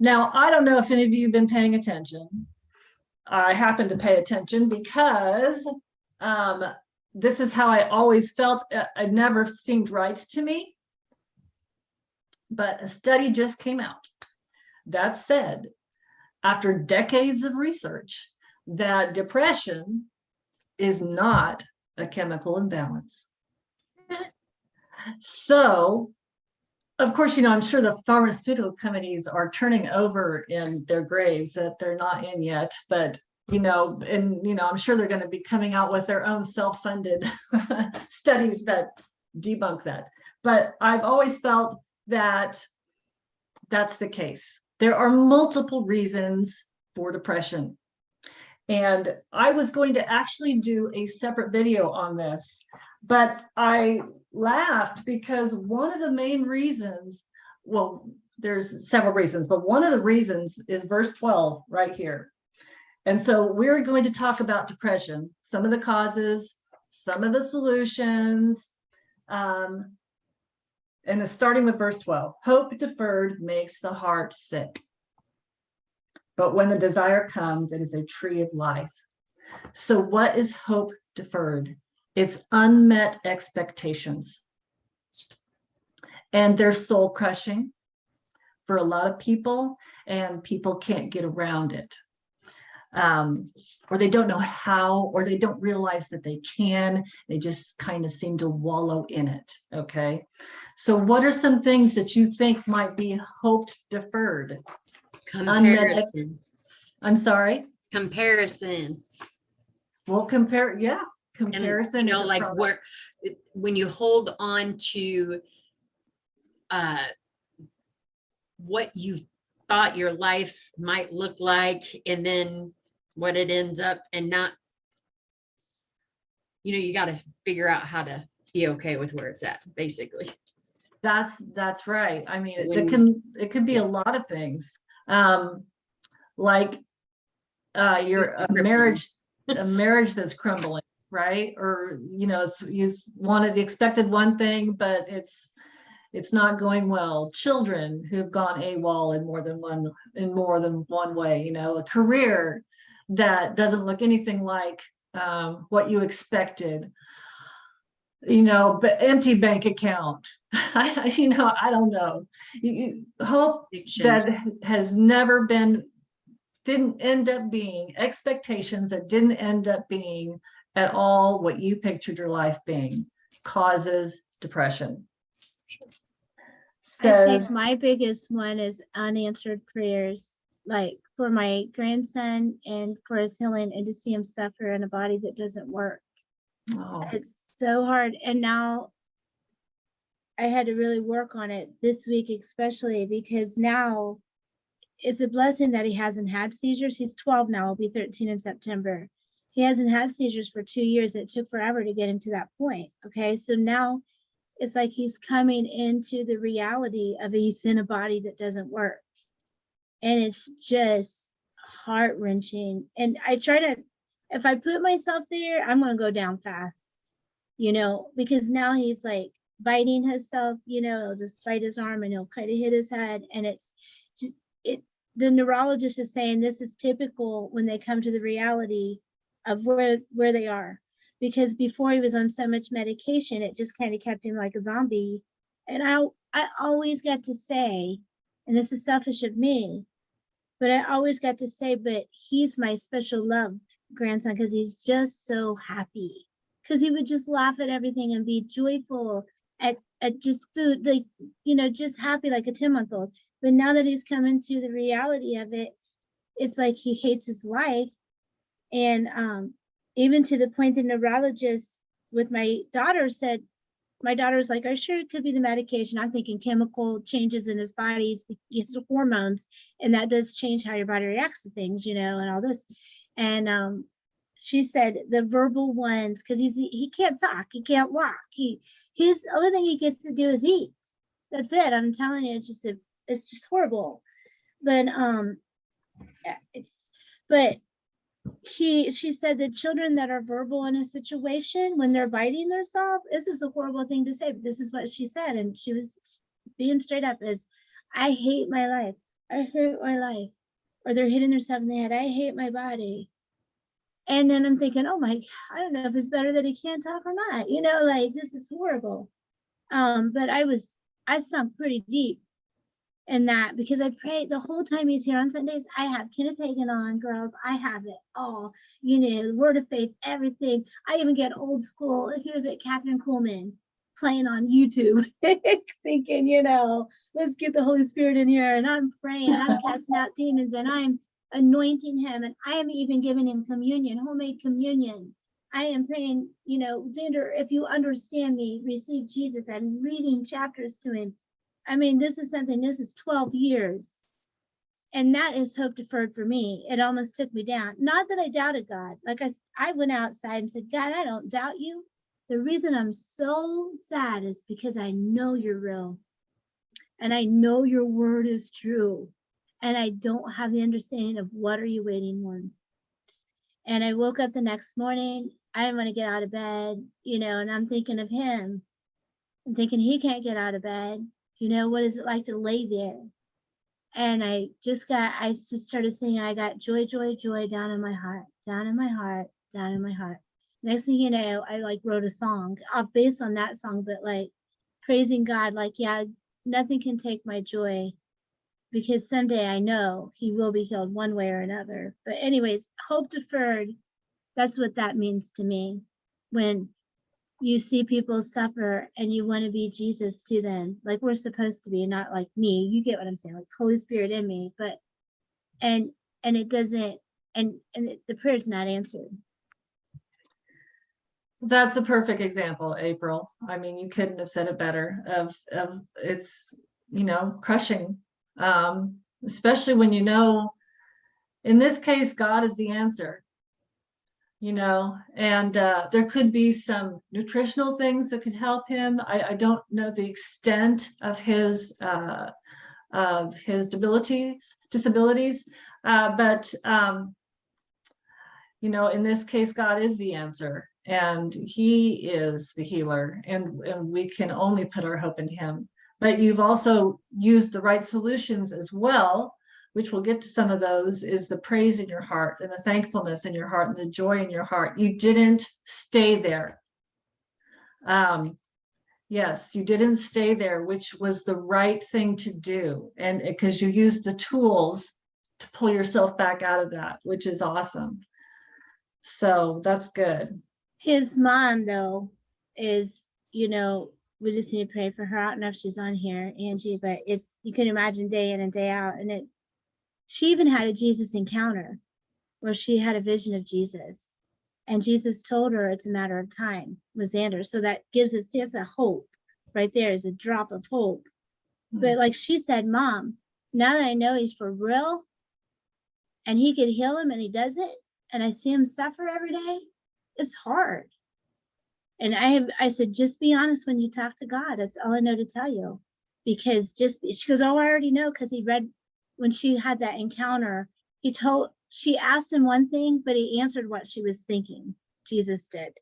Now, I don't know if any of you have been paying attention. I happen to pay attention because um, this is how I always felt. Uh, It never seemed right to me. But a study just came out that said, after decades of research, that depression is not a chemical imbalance. So, of course, you know, I'm sure the pharmaceutical companies are turning over in their graves that they're not in yet, but you know, and you know, I'm sure they're going to be coming out with their own self-funded studies that debunk that. But I've always felt that that's the case. There are multiple reasons for depression. And I was going to actually do a separate video on this, but I laughed because one of the main reasons, well, there's several reasons, but one of the reasons is verse 12 right here. And so we're going to talk about depression, some of the causes, some of the solutions, um, and it's starting with verse 12. Hope deferred makes the heart sick. But when the desire comes, it is a tree of life. So what is hope deferred? It's unmet expectations. And they're soul crushing for a lot of people and people can't get around it. Um, or they don't know how, or they don't realize that they can, they just kind of seem to wallow in it, okay? So what are some things that you think might be hoped deferred? Comparison, I'm sorry, comparison. we'll compare, yeah, And comparison. you is know, like where, when you hold on to uh, what you thought your life might look like and then what it ends up and not, you know, you got to figure out how to be okay with where it's at, basically. That's, that's right. I mean, it can, it could be a lot of things. Um, like, uh, your a marriage, a marriage that's crumbling, right? Or, you know, you wanted, the expected one thing, but it's, it's not going well. Children who've gone AWOL in more than one, in more than one way, you know, a career that doesn't look anything like, um, what you expected you know, but empty bank account. you know, I don't know. You, you hope that has never been, didn't end up being expectations that didn't end up being at all what you pictured your life being causes depression. I think my biggest one is unanswered prayers, like for my grandson and for his healing and to see him suffer in a body that doesn't work. oh, It's so hard. And now I had to really work on it this week, especially because now it's a blessing that he hasn't had seizures. He's 12 now, will be 13 in September. He hasn't had seizures for two years. It took forever to get him to that point. Okay. So now it's like he's coming into the reality of he's in a body that doesn't work. And it's just heart wrenching. And I try to, if I put myself there, I'm going to go down fast, you know, because now he's like biting himself, you know, he'll just bite his arm and he'll kind of hit his head. And it's, it, the neurologist is saying this is typical when they come to the reality of where, where they are because before he was on so much medication, it just kind of kept him like a zombie. And I, I always got to say, and this is selfish of me, but I always got to say, but he's my special love grandson because he's just so happy. Because he would just laugh at everything and be joyful at, at just food, like, you know, just happy like a 10 month old. But now that he's come into the reality of it, it's like he hates his life. And um, even to the point the neurologist with my daughter said, my daughter was like, "Are sure it could be the medication?" I'm thinking chemical changes in his body, it's hormones, and that does change how your body reacts to things, you know, and all this. And um, she said the verbal ones, because he's he can't talk, he can't walk. He his only thing he gets to do is eat. That's it. I'm telling you, it's just a, it's just horrible. But um, yeah, it's but he she said the children that are verbal in a situation when they're biting themselves this is a horrible thing to say but this is what she said and she was being straight up is i hate my life I hate my life. Or they're hitting themselves in the head, I hate my body. And then I'm thinking, oh my, I don't know if it's better that he can't talk or not, you know, like this is horrible. Um, but I was, I sunk pretty deep in that because I pray the whole time he's here on Sundays. I have Kenneth Hagin on, girls. I have it all, you know, word of faith, everything. I even get old school. Who is it? Kathryn Kuhlman playing on YouTube, thinking, you know, let's get the Holy Spirit in here. And I'm praying, I'm casting out demons, and I'm anointing him, and I am even giving him communion, homemade communion. I am praying, you know, Xander, if you understand me, receive Jesus. I'm reading chapters to him. I mean, this is something, this is 12 years. And that is hope deferred for me. It almost took me down. Not that I doubted God. Like I, I went outside and said, God, I don't doubt you. The reason I'm so sad is because I know you're real. And I know your word is true. And I don't have the understanding of what are you waiting on. And I woke up the next morning. I didn't want to get out of bed, you know, and I'm thinking of him. I'm thinking he can't get out of bed. You know, what is it like to lay there? And I just got, I just started singing, I got joy, joy, joy down in my heart, down in my heart, down in my heart. Next thing you know, I like wrote a song uh, based on that song, but like praising God, like, yeah, nothing can take my joy because someday I know he will be healed one way or another. But anyways, hope deferred, that's what that means to me. When you see people suffer and you want to be Jesus to them, like we're supposed to be, not like me. You get what I'm saying, like Holy Spirit in me, but and and it doesn't and and the prayer's not answered. That's a perfect example, April. I mean, you couldn't have said it better of, of it's, you know, crushing. Um, especially when you know, in this case, God is the answer. You know, and uh, there could be some nutritional things that could help him. I, I don't know the extent of his uh, of his disabilities, disabilities, uh, but um, you know, in this case, God is the answer and he is the healer and, and we can only put our hope in him. But you've also used the right solutions as well, which we'll get to some of those, is the praise in your heart and the thankfulness in your heart and the joy in your heart. You didn't stay there. Um, yes, you didn't stay there, which was the right thing to do. And because you used the tools to pull yourself back out of that, which is awesome. So that's good. His mom though is, you know, we just need to pray for her. I don't know if she's on here, Angie, but it's you can imagine day in and day out. And it she even had a Jesus encounter where she had a vision of Jesus. And Jesus told her it's a matter of time with Xander. So that gives us that's a hope right there is a drop of hope. Hmm. But like she said, Mom, now that I know he's for real and he could heal him and he does it, and I see him suffer every day, it's hard. And I have, I said, just be honest when you talk to God. That's all I know to tell you. Because just, she goes, oh, I already know, because he read, when she had that encounter, he told, she asked him one thing, but he answered what she was thinking. Jesus did.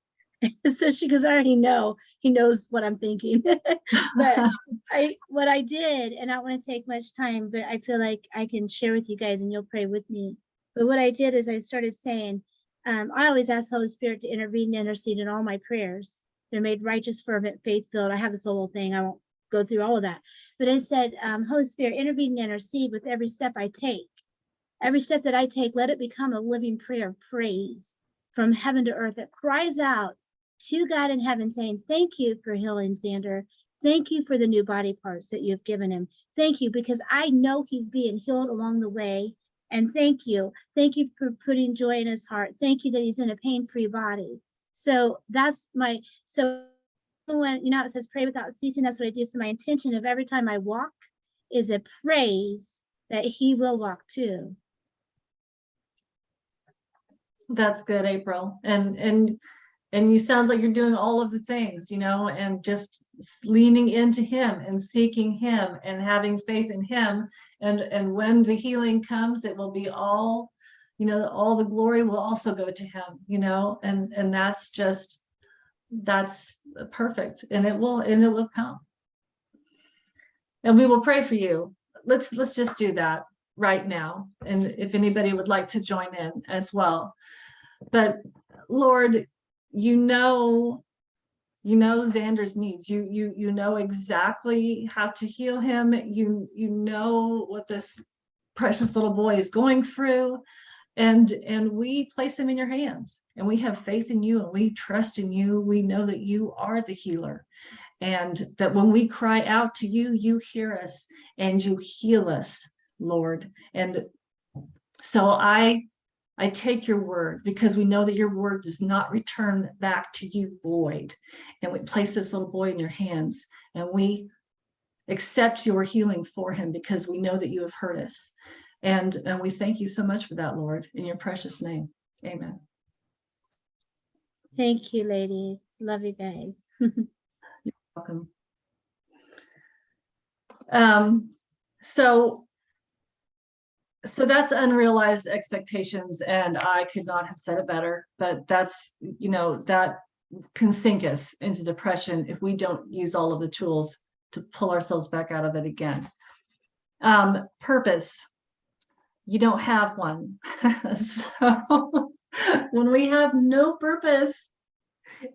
so she goes, I already know, he knows what I'm thinking. but I, what I did, and I don't want to take much time, but I feel like I can share with you guys and you'll pray with me. But what I did is I started saying, um, I always ask Holy Spirit to intervene and intercede in all my prayers. They're made righteous, fervent, faith filled. I have this little thing. I won't go through all of that. But I said, um, Holy Spirit, intervene and intercede with every step I take. Every step that I take, let it become a living prayer of praise from heaven to earth that cries out to God in heaven, saying, Thank you for healing Xander. Thank you for the new body parts that you've given him. Thank you, because I know he's being healed along the way. And thank you. Thank you for putting joy in his heart. Thank you that he's in a pain-free body. So that's my, so when, you know, it says pray without ceasing, that's what I do. So my intention of every time I walk is a praise that he will walk too. That's good, April. And, and, and you sounds like you're doing all of the things, you know, and just leaning into him and seeking him and having faith in him. And, and when the healing comes, it will be all, you know, all the glory will also go to him, you know, and, and that's just, that's perfect. And it will, and it will come. And we will pray for you. Let's, let's just do that. right now, and if anybody would like to join in as well. But Lord, you know, you know Xander's needs. You, you, you know exactly how to heal him. You, you know what this precious little boy is going through. And, and we place him in your hands and we have faith in you and we trust in you. We know that you are the healer. And that when we cry out to you, you hear us and you heal us, Lord. And so I, I take your word because we know that your word does not return back to you void. And we place this little boy in your hands and we accept your healing for him because we know that you have heard us. And, and we thank you so much for that, Lord, in your precious name. Amen. Thank you, ladies. Love you guys. You're welcome. Um, so, so that's unrealized expectations and I could not have said it better, but that's, you know, that can sink us into depression if we don't use all of the tools to pull ourselves back out of it again. Um, purpose. You don't have one. so when we have no purpose,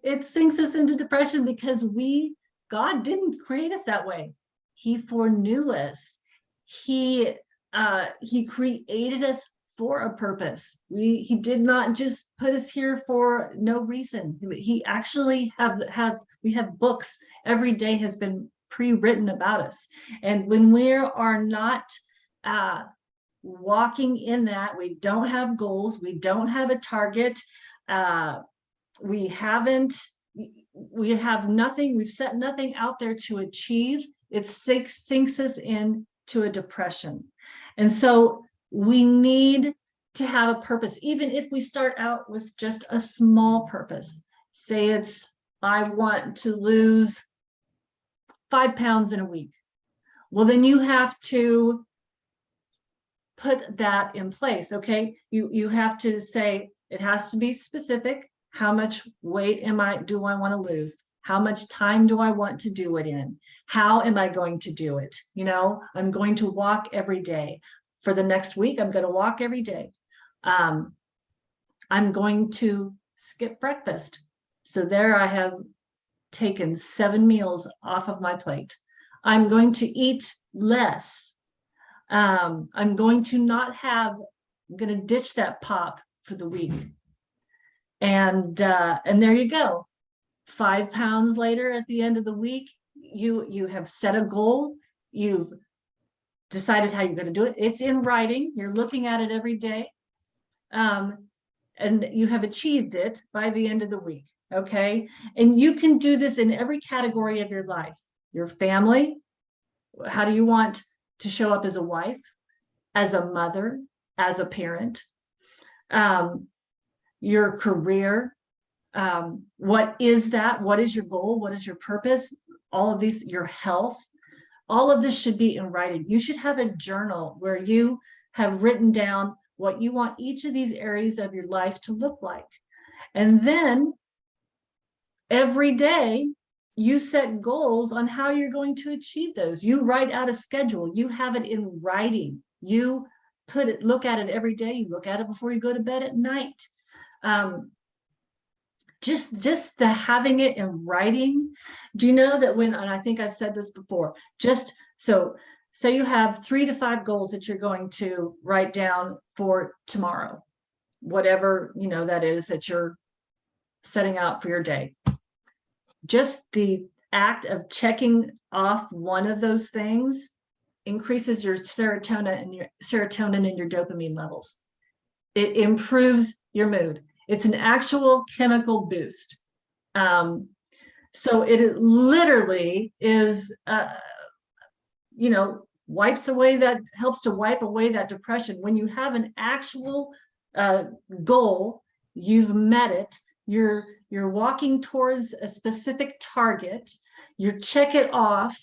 it sinks us into depression because we God didn't create us that way. He foreknew us. He uh, he created us for a purpose. We he did not just put us here for no reason. He actually have had we have books every day has been pre-written about us. And when we are not uh, walking in that, we don't have goals, we don't have a target, uh, we haven't we have nothing, we've set nothing out there to achieve, it sinks, sinks us into a depression. And so we need to have a purpose, even if we start out with just a small purpose. Say it's, I want to lose five pounds in a week. Well, then you have to put that in place, okay? You, you have to say, it has to be specific how much weight am I, do I want to lose? How much time do I want to do it in? How am I going to do it? You know, I'm going to walk every day. For the next week, I'm going to walk every day. Um, I'm going to skip breakfast. So there I have taken seven meals off of my plate. I'm going to eat less. Um, I'm going to not have, I'm going to ditch that pop for the week. And uh, and there you go. Five pounds later at the end of the week, you you have set a goal. You've decided how you're going to do it. It's in writing. You're looking at it every day. Um, and you have achieved it by the end of the week. Okay. And you can do this in every category of your life. Your family. How do you want to show up as a wife, as a mother, as a parent? Um, your career. Um, what is that? What is your goal? What is your purpose? All of these, your health, all of this should be in writing. You should have a journal where you have written down what you want each of these areas of your life to look like. And then every day you set goals on how you're going to achieve those. You write out a schedule, you have it in writing. You put it, look at it every day. You look at it before you go to bed at night um, just just the having it in writing do you know that when and i think i've said this before just so say you have three to five goals that you're going to write down for tomorrow whatever you know that is that you're setting out for your day just the act of checking off one of those things increases your serotonin and your serotonin and your dopamine levels it improves your mood it's an actual chemical boost. Um, so it literally is, uh, you know, wipes away that, helps to wipe away that depression. When you have an actual uh, goal, you've met it, you're, you're walking towards a specific target, you check it off,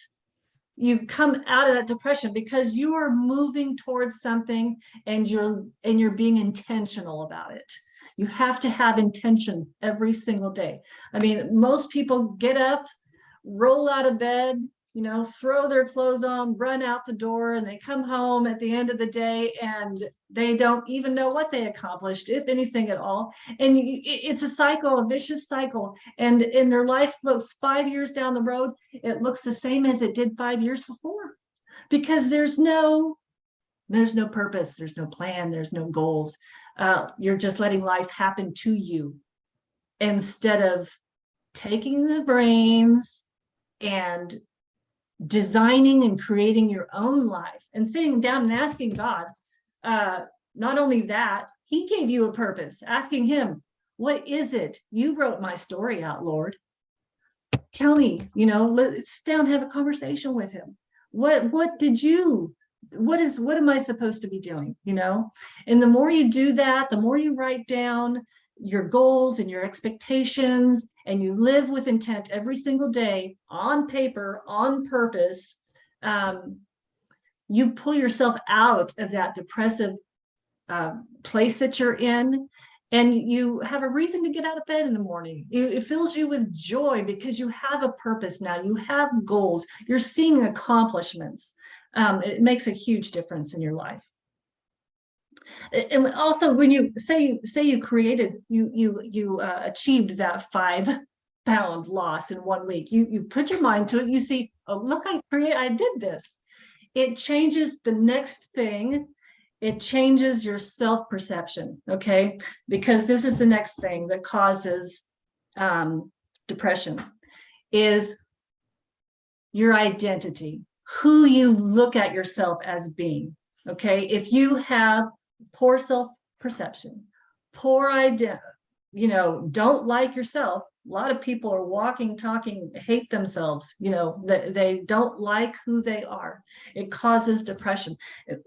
you come out of that depression because you are moving towards something and you're and you're being intentional about it. You have to have intention every single day. I mean, most people get up, roll out of bed, you know, throw their clothes on, run out the door, and they come home at the end of the day and they don't even know what they accomplished, if anything at all. And it's a cycle, a vicious cycle. And in their life looks five years down the road, it looks the same as it did five years before. Because there's no, there's no purpose, there's no plan, there's no goals. Uh, you're just letting life happen to you instead of taking the brains and designing and creating your own life and sitting down and asking God, uh, not only that, he gave you a purpose, asking him, what is it? You wrote my story out, Lord. Tell me, you know, let's sit down, have a conversation with him. What, what did you, what is, what am I supposed to be doing? You know? And the more you do that, the more you write down your goals and your expectations and you live with intent every single day on paper, on purpose, um, you pull yourself out of that depressive uh, place that you're in and you have a reason to get out of bed in the morning. It, it fills you with joy because you have a purpose now. You have goals. You're seeing accomplishments. Um, it makes a huge difference in your life. And also when you say, say you created, you, you, you uh, achieved that five pound loss in one week, you, you put your mind to it, you see, oh, look, I create, I did this. It changes the next thing. It changes your self-perception, okay? Because this is the next thing that causes um, depression is your identity, who you look at yourself as being, okay? If you have poor self-perception, poor idea, you know, don't like yourself, a lot of people are walking, talking, hate themselves, you know, that they don't like who they are. It causes depression.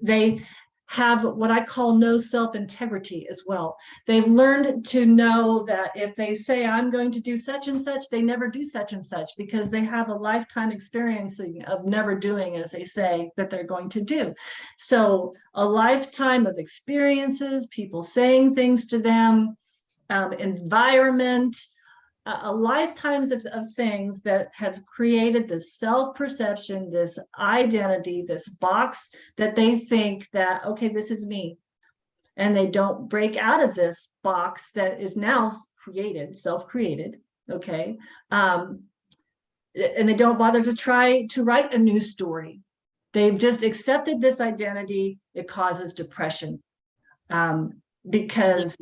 They have what I call no self-integrity as well. They've learned to know that if they say, I'm going to do such and such, they never do such and such because they have a lifetime experiencing of never doing as they say that they're going to do. So a lifetime of experiences, people saying things to them, um, environment, a, a lifetimes of, of things that have created this self-perception, this identity, this box that they think that, okay, this is me. And they don't break out of this box that is now created, self-created, okay? Um, and they don't bother to try to write a new story. They've just accepted this identity. It causes depression. Um, because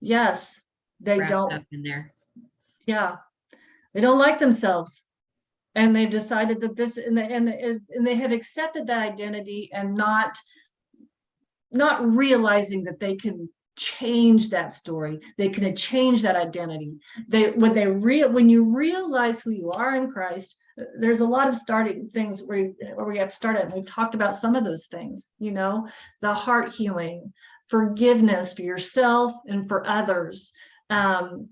yes, they don't in there. yeah. They don't like themselves. And they've decided that this and, the, and, the, and they have accepted that identity and not not realizing that they can change that story. They can change that identity. They when they real when you realize who you are in christ there's a lot of starting things where, you- where we have to start at and we've talked about some of those things you know the heart healing forgiveness for yourself and for others um,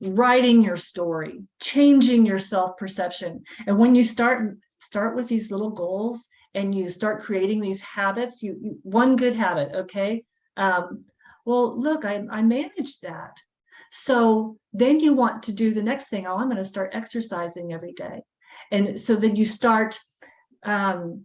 writing your story, changing your self-perception. And when you start start with these little goals and you start creating these habits, you, you one good habit, okay? Um, well, look, I, I managed that. So then you want to do the next thing. Oh, I'm going to start exercising every day. And so then you start, um,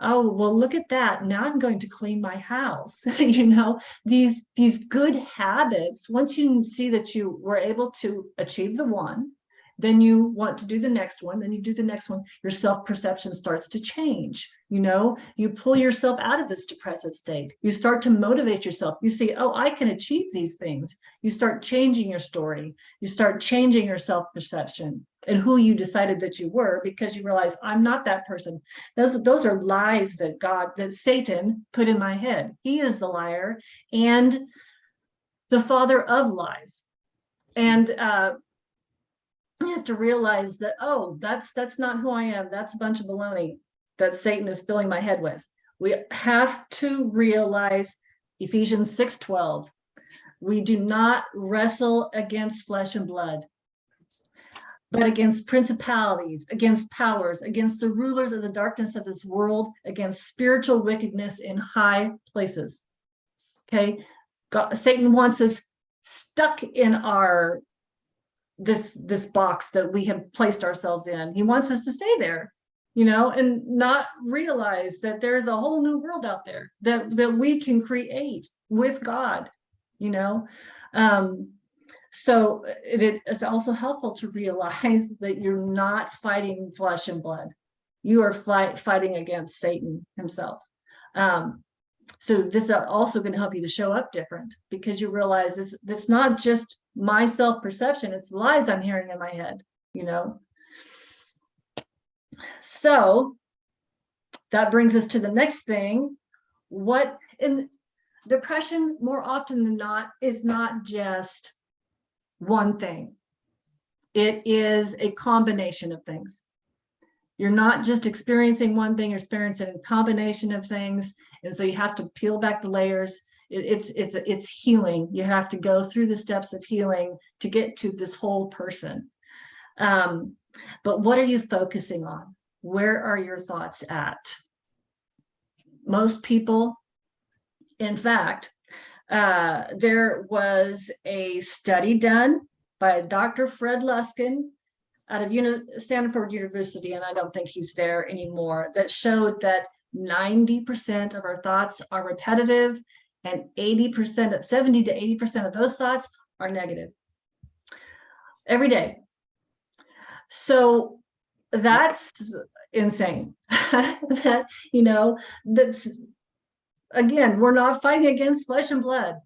oh, well, look at that. Now I'm going to clean my house. you know, these these good habits once you see that you were able to achieve the one then you want to do the next one then you do the next one. Your self-perception starts to change you know? You pull yourself out of this depressive state. You start to motivate yourself. You see oh i can achieve these things. You start changing your story. You start changing your self-perception and who you decided that you were because you realize i'm not that person. Those those are lies that god that satan put in my head. He is the liar and the father of lies. And uh you have to realize that oh that's that's not who i am. That's a bunch of baloney that satan is filling my head with. We have to realize ephesians 6 12 we do not wrestle against flesh and blood but against principalities, against powers, against the rulers of the darkness of this world, against spiritual wickedness in high places. Okay, God, Satan wants us stuck in our this, this box that we have placed ourselves in. He wants us to stay there, you know, and not realize that there's a whole new world out there that, that we can create with God, you know? Um, so it, it- it's also helpful to realize that you're not fighting flesh and blood. You are fight, fighting against Satan himself. Um, so this is also going to help you to show up different because you realize this, this not just my self-perception, it's lies I'm hearing in my head, you know? So that brings us to the next thing. What in depression more often than not is not just one thing. It is a combination of things. You're not just experiencing one thing, you're experiencing a combination of things. And so you have to peel back the layers. It- it's, it's, it's healing. You have to go through the steps of healing to get to this whole person. Um, but what are you focusing on? Where are your thoughts at? Most people, in fact, uh, there was a study done by Dr. Fred Luskin out of Uni- Stanford University, and I don't think he's there anymore, that showed that 90% of our thoughts are repetitive and 80% of 70 to 80% of those thoughts are negative every day. So that's insane. that, you know, that's again, we're not fighting against flesh and blood.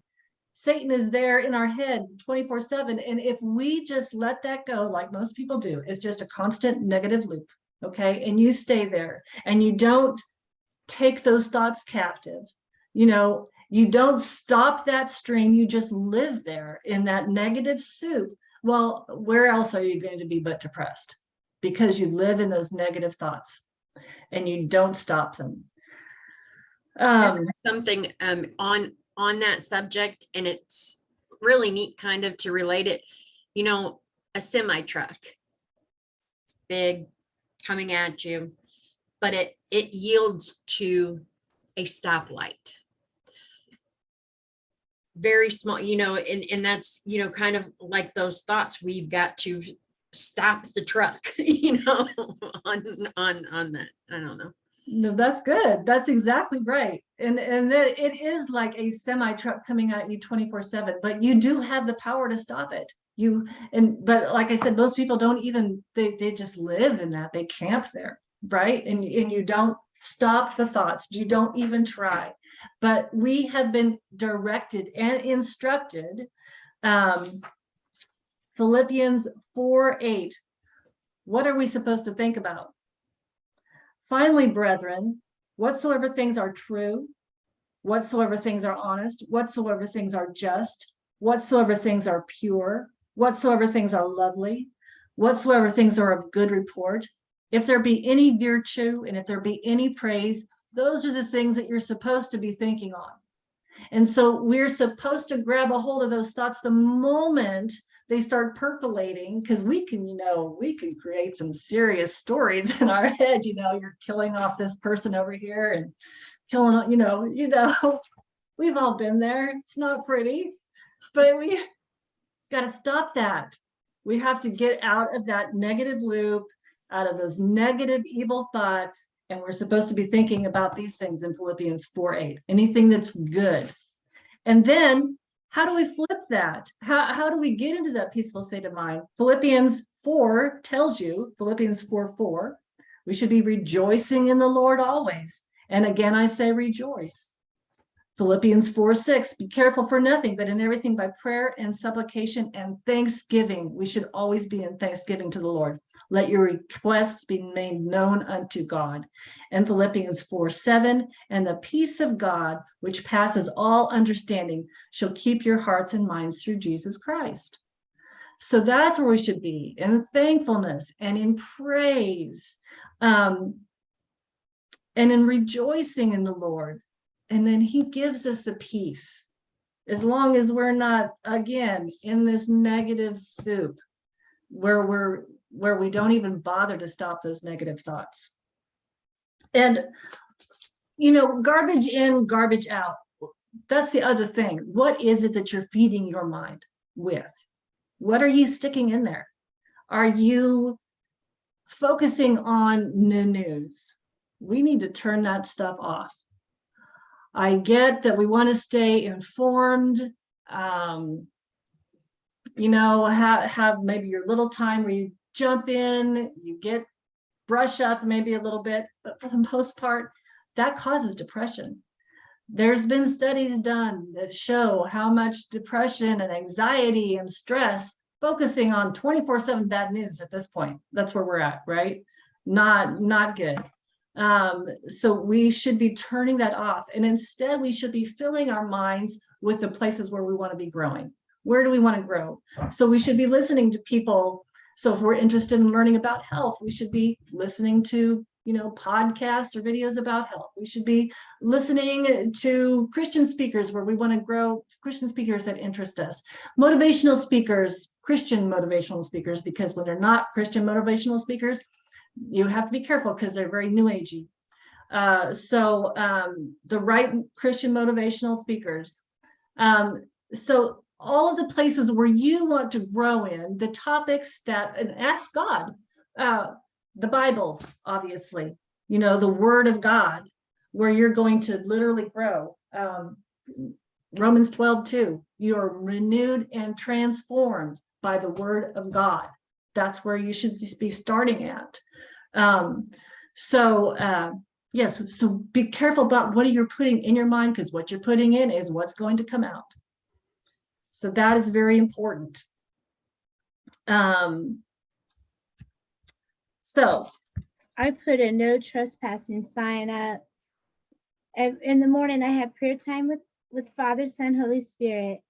Satan is there in our head 24 7. And if we just let that go, like most people do, it's just a constant negative loop. Okay. And you stay there and you don't take those thoughts captive. You know, you don't stop that stream. You just live there in that negative soup. Well, where else are you going to be but depressed? Because you live in those negative thoughts and you don't stop them. Um, something um on on that subject and it's really neat kind of to relate it you know a semi truck big coming at you but it it yields to a stoplight very small you know and and that's you know kind of like those thoughts we've got to stop the truck you know on on on that i don't know No, that's good. That's exactly right. And and that it is like a semi truck coming at you 24 7, but you do have the power to stop it. You and but like I said, most people don't even they they just live in that. They camp there, right? And and you don't stop the thoughts. You don't even try. But we have been directed and instructed. Um Philippians 4 8. What are we supposed to think about? Finally, brethren, whatsoever things are true, whatsoever things are honest, whatsoever things are just, whatsoever things are pure, whatsoever things are lovely, whatsoever things are of good report, if there be any virtue and if there be any praise, those are the things that you're supposed to be thinking on. And so we're supposed to grab a hold of those thoughts the moment they start percolating because we can, you know, we can create some serious stories in our head. You know, you're killing off this person over here and killing, you know, you know, we've all been there. It's not pretty, but we got to stop that. We have to get out of that negative loop, out of those negative, evil thoughts. And we're supposed to be thinking about these things in Philippians 4 8, anything that's good. And then how do we flip that? How, how do we get into that peaceful state of mind? Philippians 4 tells you, Philippians 4 4, we should be rejoicing in the Lord always. And again, I say rejoice. Philippians 4 6, be careful for nothing, but in everything by prayer and supplication and thanksgiving. We should always be in thanksgiving to the Lord. Let your requests be made known unto God. And Philippians 4 7, and the peace of God, which passes all understanding, shall keep your hearts and minds through Jesus Christ. So that's where we should be in thankfulness and in praise um, and in rejoicing in the Lord. And then he gives us the peace as long as we're not, again, in this negative soup where we're where we don't even bother to stop those negative thoughts. And, you know, garbage in, garbage out. That's the other thing. What is it that you're feeding your mind with? What are you sticking in there? Are you focusing on the news? We need to turn that stuff off. I get that we want to stay informed. Um, you know, have, have maybe your little time where you jump in, you get brush up maybe a little bit, but for the most part, that causes depression. There's been studies done that show how much depression and anxiety and stress focusing on 24 seven bad news at this point. That's where we're at, right? Not, not good. Um, so we should be turning that off and instead we should be filling our minds with the places where we want to be growing. Where do we want to grow? So we should be listening to people. So if we're interested in learning about health, we should be listening to, you know, podcasts or videos about health. We should be listening to Christian speakers where we want to grow Christian speakers that interest us. Motivational speakers, Christian motivational speakers, because when they're not Christian motivational speakers, you have to be careful because they're very new agey. Uh, so um, the right Christian motivational speakers. Um, so all of the places where you want to grow in, the topics that, and ask God, uh, the Bible, obviously, you know, the word of God, where you're going to literally grow. Um, Romans 12, 2, you are renewed and transformed by the word of God. That's where you should be starting at. Um, so, uh, yes, so be careful about what you're putting in your mind because what you're putting in is what's going to come out. So that is very important. Um, so, I put a no trespassing sign up. In the morning, I have prayer time with, with Father, Son, Holy Spirit.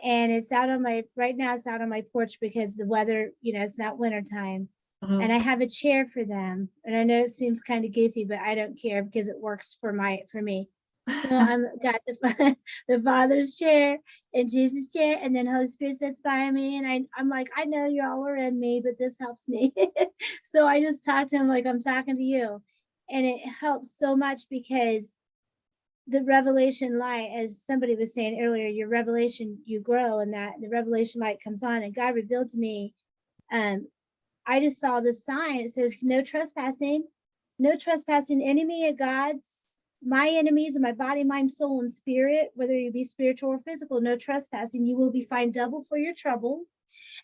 And it's out on my, right now it's out on my porch because the weather, you know, it's not winter time. mhm, And I have a chair for them. And I know it seems kind of goofy, but I don't care because it works for my, for me. So I'm got the, the Father's chair and Jesus' chair, and then Holy Spirit sits by me, and I, I'm like, I know you all are in me, but this helps me. so I just talk to him like I'm talking to you, and it helps so much because the revelation light, as somebody was saying earlier, your revelation, you grow, and that the revelation light comes on, and God revealed to me. Um, I just saw the sign. It says, "No trespassing, no trespassing. Enemy of God's." My enemies in my body, mind, soul, and spirit, whether you be spiritual or physical, no trespassing, you will be fined double for your trouble.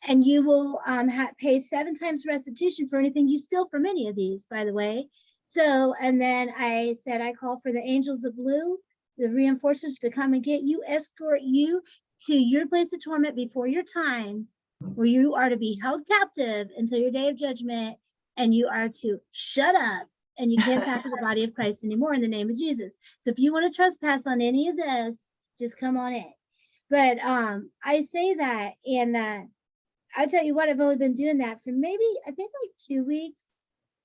And you will um, pay seven times restitution for anything you steal from any of these, by the way. So, and then I said, I call for the angels of blue, the reinforcements to come and get you, escort you to your place of torment before your time, where you are to be held captive until your day of judgment, and you are to shut up and you can't talk to the body of Christ anymore in the name of Jesus. So if you want to trespass on any of this, just come on in. But um, I say that, and uh, I tell you what, I've only been doing that for maybe I think like two weeks.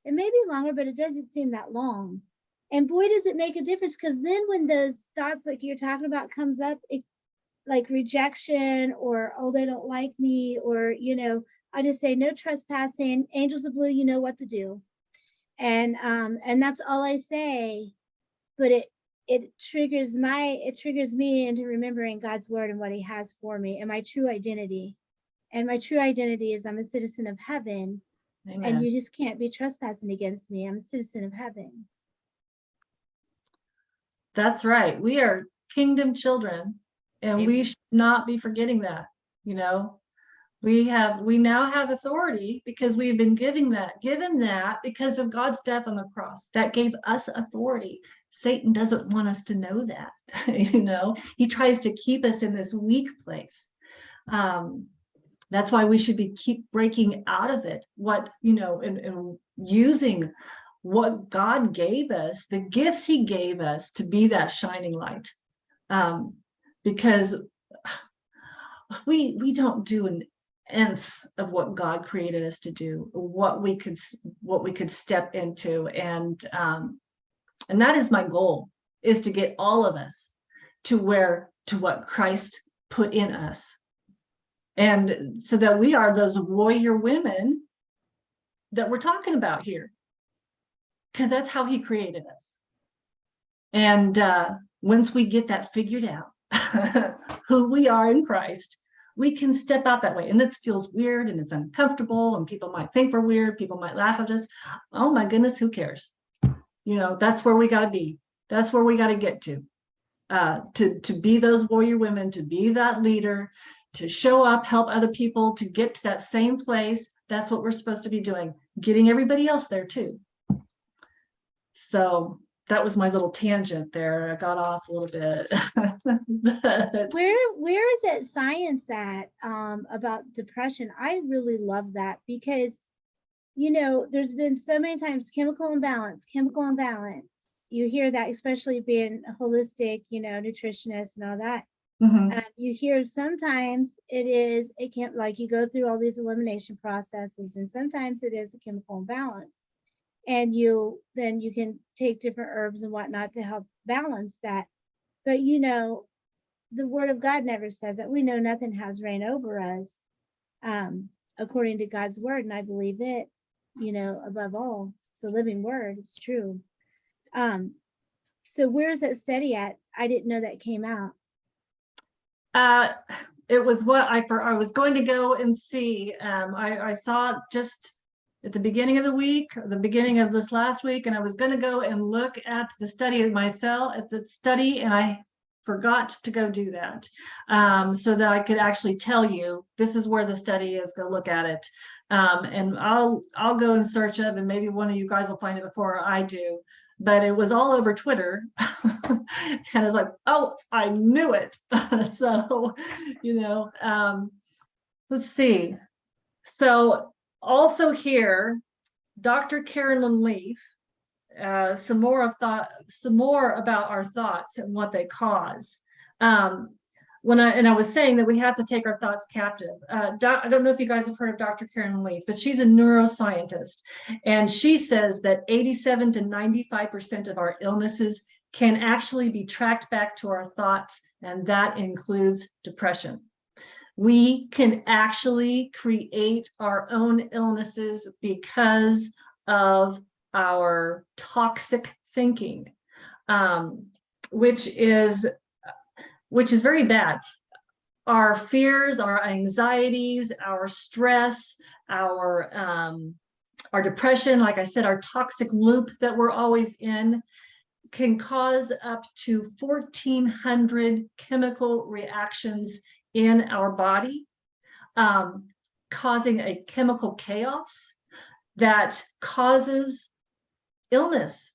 It may be longer, but it doesn't seem that long. And boy, does it make a difference because then when those thoughts like you're talking about comes up, it like rejection or oh they don't like me or you know I just say no trespassing. Angels of blue, you know what to do and um and that's all i say but it it triggers my it triggers me into remembering god's word and what he has for me and my true identity. And my true identity is i'm a citizen of heaven and you just can't be trespassing against me. I'm a citizen of heaven. That's right. We are kingdom children and we should not be forgetting that, you know? We have, we now have authority because we've been giving that, given that because of God's death on the cross. That gave us authority. Satan doesn't want us to know that, you know? He tries to keep us in this weak place. Um, that's why we should be keep breaking out of it. What, you know, and, and using what God gave us, the gifts he gave us to be that shining light. Um, because we we don't do an nth of what God created us to do, what we could what we could step into. And um, and that is my goal is to get all of us to where to what Christ put in us. And so that we are those warrior women that we're talking about here because that's how he created us. And uh, once we get that figured out, who we are in Christ, we can step out that way. And it feels weird and it's uncomfortable and people might think we're weird. People might laugh at us. Oh my goodness, who cares? You know, that's where we got to be. That's where we got to get to. Uh, to, to be those warrior women, to be that leader, to show up, help other people to get to that same place. That's what we're supposed to be doing, getting everybody else there too. So that was my little tangent there. I got off a little bit. Where where is that science at um about depression? I really love that because you know, there's been so many times chemical imbalance, chemical imbalance. You hear that, especially being a holistic, you know, nutritionist and all that. Mhm, Um, you hear sometimes it is it can't like you go through all these elimination processes and sometimes it is a chemical imbalance. And you then you can take different herbs and whatnot to help balance that. But you know, the word of God never says that. We know nothing has reign over us. Um, according to God's word, and I believe it, you know, above all. It's a living word, it's true. Um, so where is that study at? I didn't know that came out. Uh, it was what I, for, I was going to go and see, um, I, I saw just at the beginning of the week, the beginning of this last week, and I was gonna go and look at the study myself, at the study, and I forgot to go do that. Um, so that I could actually tell you, this is where the study is, go look at it. Um, and I'll, I'll go in search of, and maybe one of you guys will find it before I do. But it was all over Twitter. And I was like, oh, I knew it. So, you know, um, let's see. So also here, Dr. Caroline Leaf, uh, some more of thought, some more about our thoughts and what they cause. Um, when I, and I was saying that we have to take our thoughts captive. Uh, I don't know if you guys have heard of Dr. Caroline Leaf, but she's a neuroscientist. And she says that 87 to 95% of our illnesses can actually be tracked back to our thoughts, and that includes depression. We can actually create our own illnesses because of our toxic thinking, um, which is which is very bad. Our fears, our anxieties, our stress, our um, our depression, like I said, our toxic loop that we're always in, can cause up to 1400 chemical reactions in our body, um, causing a chemical chaos that causes illness.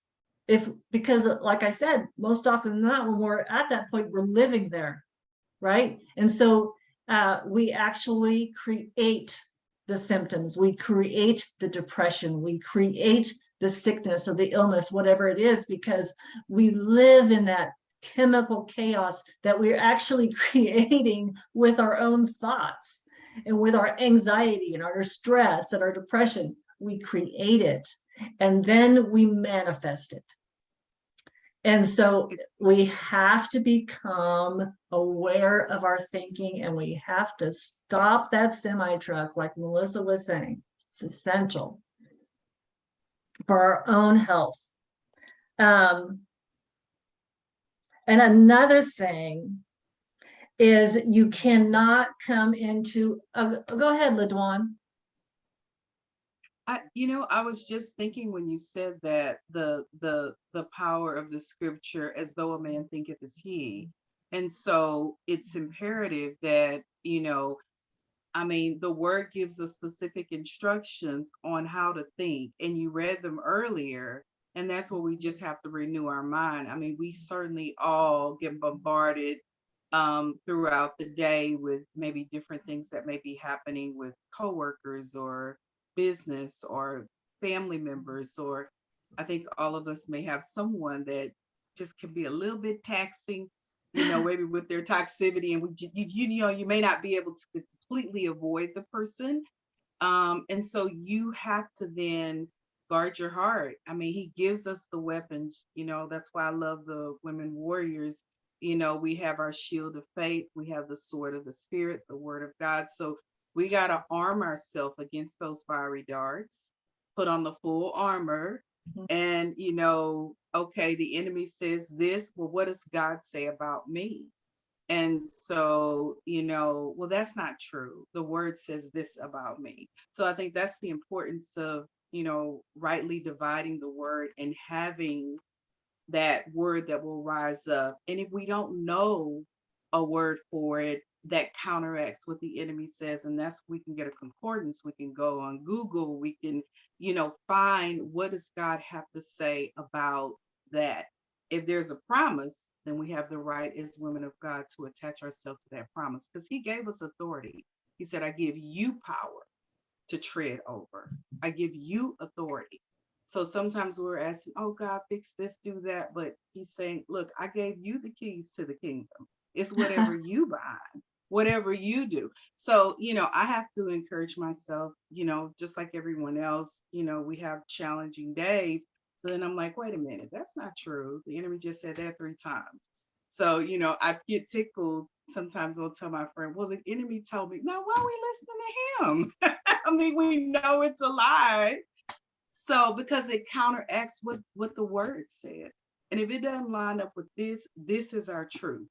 If, because like I said, most often than not, when we're at that point, we're living there, right? And so uh, we actually create the symptoms, we create the depression, we create the sickness or the illness, whatever it is, because we live in that chemical chaos that we're actually creating with our own thoughts and with our anxiety and our stress and our depression. We create it and then we manifest it. And so we have to become aware of our thinking and we have to stop that semi truck, like Melissa was saying. It's essential for our own health. Um, and another thing is you cannot come into, uh, go ahead, LaDawn. I, you know, I was just thinking when you said that the the the power of the scripture as though a man thinketh is he. And so it's imperative that, you know, I mean, the word gives us specific instructions on how to think, and you read them earlier. And that's what we just have to renew our mind. I mean, we certainly all get bombarded um, throughout the day with maybe different things that may be happening with coworkers or business or family members, or I think all of us may have someone that just can be a little bit taxing, you know, maybe with their toxicity, and we, you, you, know, you may not be able to completely avoid the person. Um, and so you have to then guard your heart. I mean, he gives us the weapons, you know, that's why I love the women warriors. You know, we have our shield of faith, we have the sword of the spirit, the word of God. So we got to arm ourselves against those fiery darts, put on the full armor, Mhm. and, you know, okay, the enemy says this, well, what does God say about me? And so, you know, well, that's not true. The word says this about me. So I think that's the importance of, you know, rightly dividing the word and having that word that will rise up. And if we don't know a word for it that counteracts what the enemy says, and that's we can get a concordance, we can go on Google, we can, you know, find what does God have to say about that. If there's a promise, then we have the right as women of God to attach ourselves to that promise because he gave us authority. He said, I give you power to tread over. I give you authority. So sometimes we're asking, oh God, fix this, do that. But he's saying, look, I gave you the keys to the kingdom. It's whatever you bind, whatever you do. So, you know, I have to encourage myself, you know, just like everyone else, you know, we have challenging days. Then I'm like, wait a minute, that's not true. The enemy just said that three times. So, you know, I get tickled. Sometimes I'll tell my friend, well, the enemy told me, now why are we listening to him? I mean, we know it's a lie. So because it counteracts what, what the word said. And if it doesn't line up with this, this is our truth.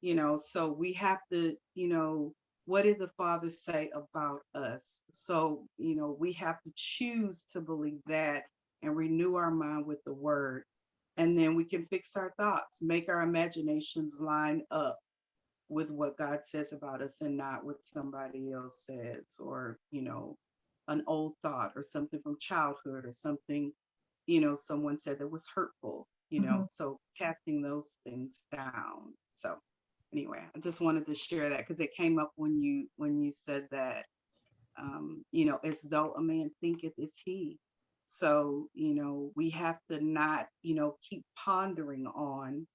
You know, so we have to, you know, what did the Father say about us? So, you know, we have to choose to believe that and renew our mind with the word. And then we can fix our thoughts, make our imaginations line up with what God says about us and not what somebody else says or, you know, an old thought or something from childhood or something, you know, someone said that was hurtful, you know, so casting those things down. So anyway, I just wanted to share that because it came up when you when you said that, um, you know, as though a man thinketh is he. So, you know, we have to not, you know, keep pondering on,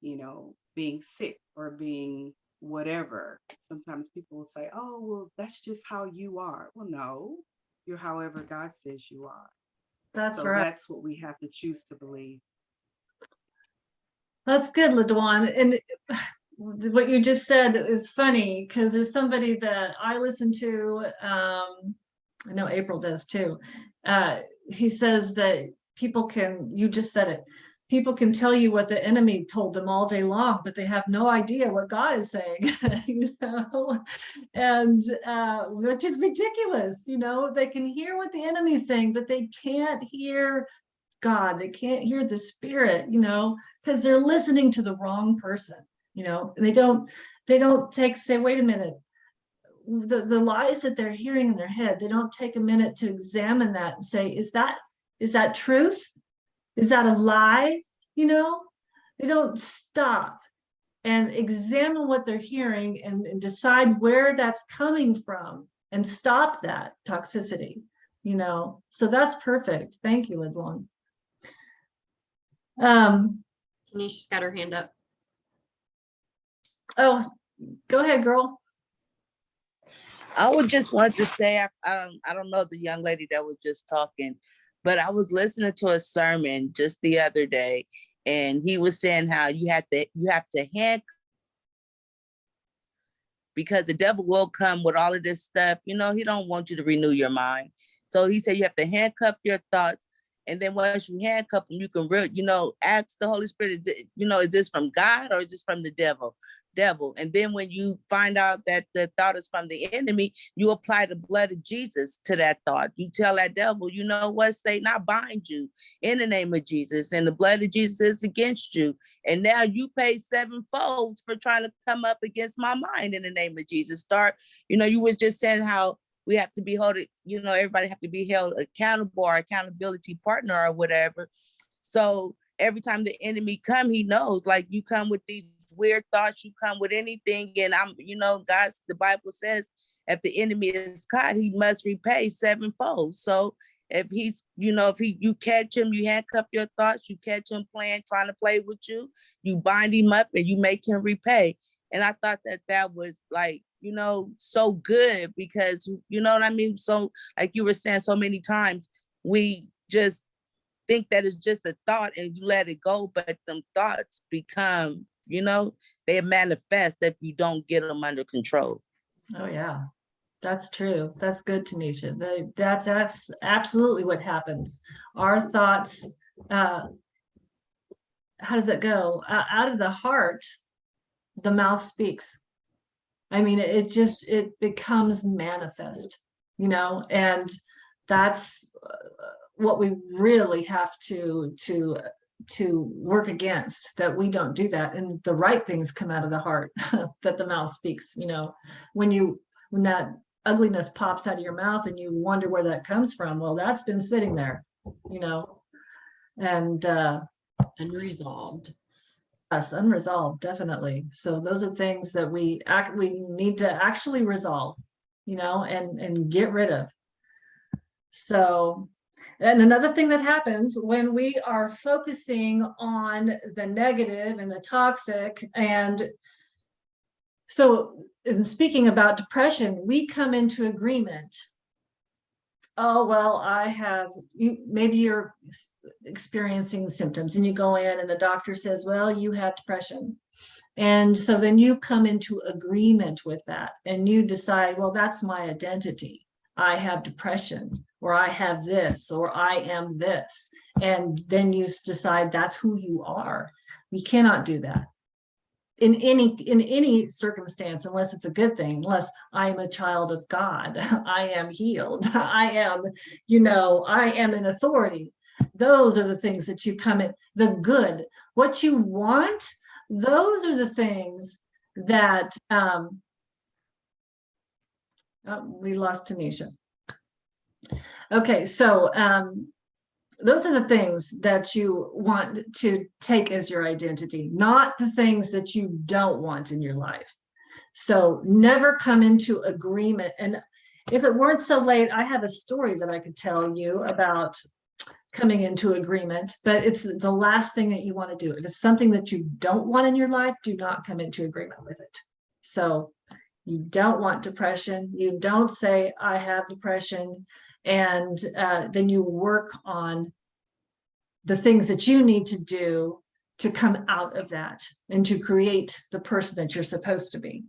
you know, being sick or being whatever. Sometimes people will say, oh, well, that's just how you are. Well, no, you're however God says you are. That's so right. that's what we have to choose to believe. That's good, LaDawn. And what you just said is funny because there's somebody that I listen to, um, I know April does too. Uh, he says that people can, you just said it, people can tell you what the enemy told them all day long, but they have no idea what God is saying, you know, and uh, which is ridiculous, you know, they can hear what the enemy's saying, but they can't hear God, they can't hear the spirit, you know, because they're listening to the wrong person, you know, they don't, they don't take, say, wait a minute, the, the lies that they're hearing in their head, they don't take a minute to examine that and say, is that, is that truth? Is that a lie? You know, they don't stop and examine what they're hearing and, and decide where that's coming from and stop that toxicity, you know, so that's perfect. Thank you, LaDawn. Um, Tanisha's got her hand up. oh, go ahead, girl. I would just want to say, I, I don't, I don't know the young lady that was just talking, but I was listening to a sermon just the other day, and he was saying how you have to, you have to hand because the devil will come with all of this stuff. You know, he don't want you to renew your mind. So he said you have to handcuff your thoughts. And then once you handcuff them, you can real, you know, ask the Holy Spirit, you know, is this from God or is this from the devil? Devil. And then when you find out that the thought is from the enemy, you apply the blood of Jesus to that thought. You tell that devil, you know what, Satan, I bind you in the name of Jesus, and the blood of Jesus is against you. And now you pay sevenfold for trying to come up against my mind in the name of Jesus. Start, you know, you was just saying how we have to be held, you know, everybody have to be held accountable or accountability partner or whatever. So every time the enemy come, he knows like you come with these weird thoughts, you come with anything. And I'm, you know, God's, the Bible says, if the enemy is caught, he must repay sevenfold. So if he's, you know, if he, you catch him, you handcuff your thoughts, you catch him playing, trying to play with you, you bind him up and you make him repay. And I thought that that was like, you know, so good because, you know what I mean? So like you were saying so many times, we just think that it's just a thought and you let it go, but them thoughts become, you know, they manifest if you don't get them under control. Oh, yeah, that's true. That's good, Tanisha. That's, absolutely what happens. Our thoughts, uh, how does it go? O- Out of the heart, the mouth speaks. I mean, it just, it becomes manifest, you know, and that's uh, what we really have to, to, to work against, that we don't do that. And the right things come out of the heart, that the mouth speaks, you know, when you, when that ugliness pops out of your mouth and you wonder where that comes from, well, that's been sitting there, you know? And, uh, Unresolved. Yes, unresolved, definitely. So those are things that we act, we need to actually resolve, you know, and, and get rid of. So, and another thing that happens when we are focusing on the negative and the toxic and so in speaking about depression, we come into agreement. Oh, well, I have, you, maybe you're experiencing symptoms and you go in and the doctor says, well, you have depression. And so then you come into agreement with that and you decide, well, that's my identity. I have depression or I have this or I am this. And then you decide that's who you are. We cannot do that in any in any circumstance unless it's a good thing unless i am a child of god i am healed i am you know i am an authority those are the things that you come in the good what you want those are the things that um oh, we lost tanisha okay so um those are the things that you want to take as your identity, not the things that you don't want in your life. So never come into agreement. And if it weren't so late, I have a story that I could tell you about coming into agreement, but it's the last thing that you want to do. If it's something that you don't want in your life, do not come into agreement with it. So you don't want depression. You don't say, I have depression and uh, then you work on the things that you need to do to come out of that and to create the person that you're supposed to be,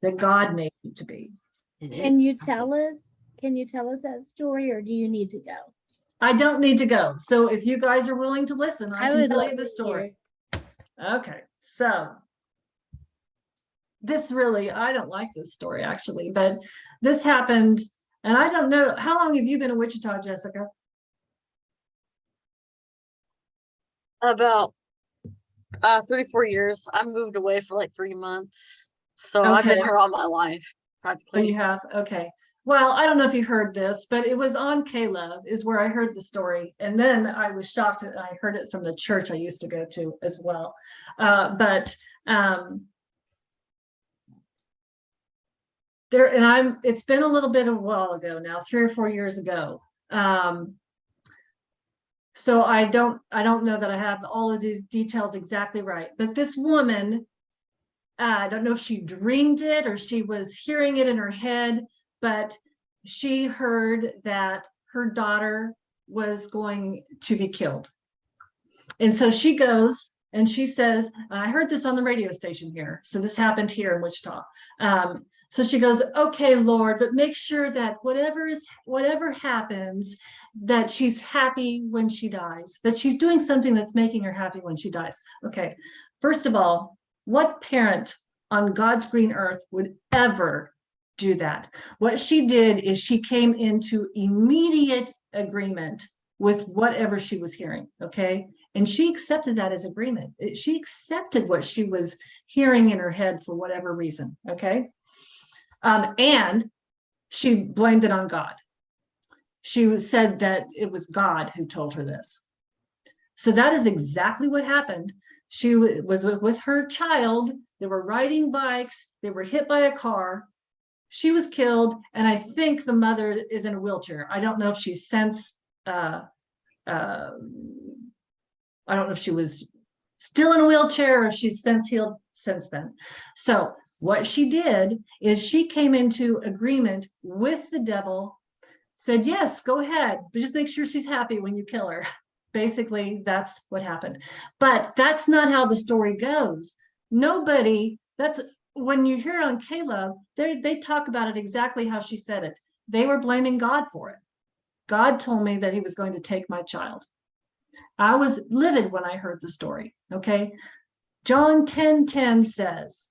that God made you to be. Can you tell us, can you tell us that story or do you need to go? I don't need to go. So if you guys are willing to listen, I I can tell love you the story. Okay, so this really, I don't like this story actually, but this happened, and I don't know, how long have you been in Wichita, Jessica? About uh three, four years. I moved away for like three months. So I've been here all my life, Oh, you have, okay. Well, I don't know if you heard this, but it was on K-Love is where I heard the story. And then I was shocked that I heard it from the church I used to go to as well. Uh, but, um, there, and I'm, it's been a little bit of a while ago now, three or four years ago. Um, so I don't, I don't know that I have all of these details exactly right, but this woman uh, I don't know if she dreamed it or she was hearing it in her head, but she heard that her daughter was going to be killed. And so she goes and she says, I heard this on the radio station here. So this happened here in Wichita. Um, so she goes, okay, Lord, but make sure that whatever is, whatever happens, that she's happy when she dies, that she's doing something that's making her happy when she dies. Okay, first of all, what parent on God's green earth would ever do that? What she did is she came into immediate agreement with whatever she was hearing, okay? And she accepted that as agreement. She accepted what she was hearing in her head for whatever reason, okay? Um, and she blamed it on God. She said that it was God who told her this. So that is exactly what happened she was with- her child. They were riding bikes. They were hit by a car. She was killed, and I think the mother is in a wheelchair. I don't know if she's since. Uh, uh, I don't know if she was still in a wheelchair or if she's since healed since then. So what she did is she came into agreement with the devil, said, "Yes, go ahead, but just make sure she's happy when you kill her." Basically, that's what happened. But that's not how the story goes. Nobody, that's when you hear on K-Love, they they talk about it exactly how she said it. They were blaming God for it. God told me that he was going to take my child. I was livid when I heard the story, okay? John 10 10 says,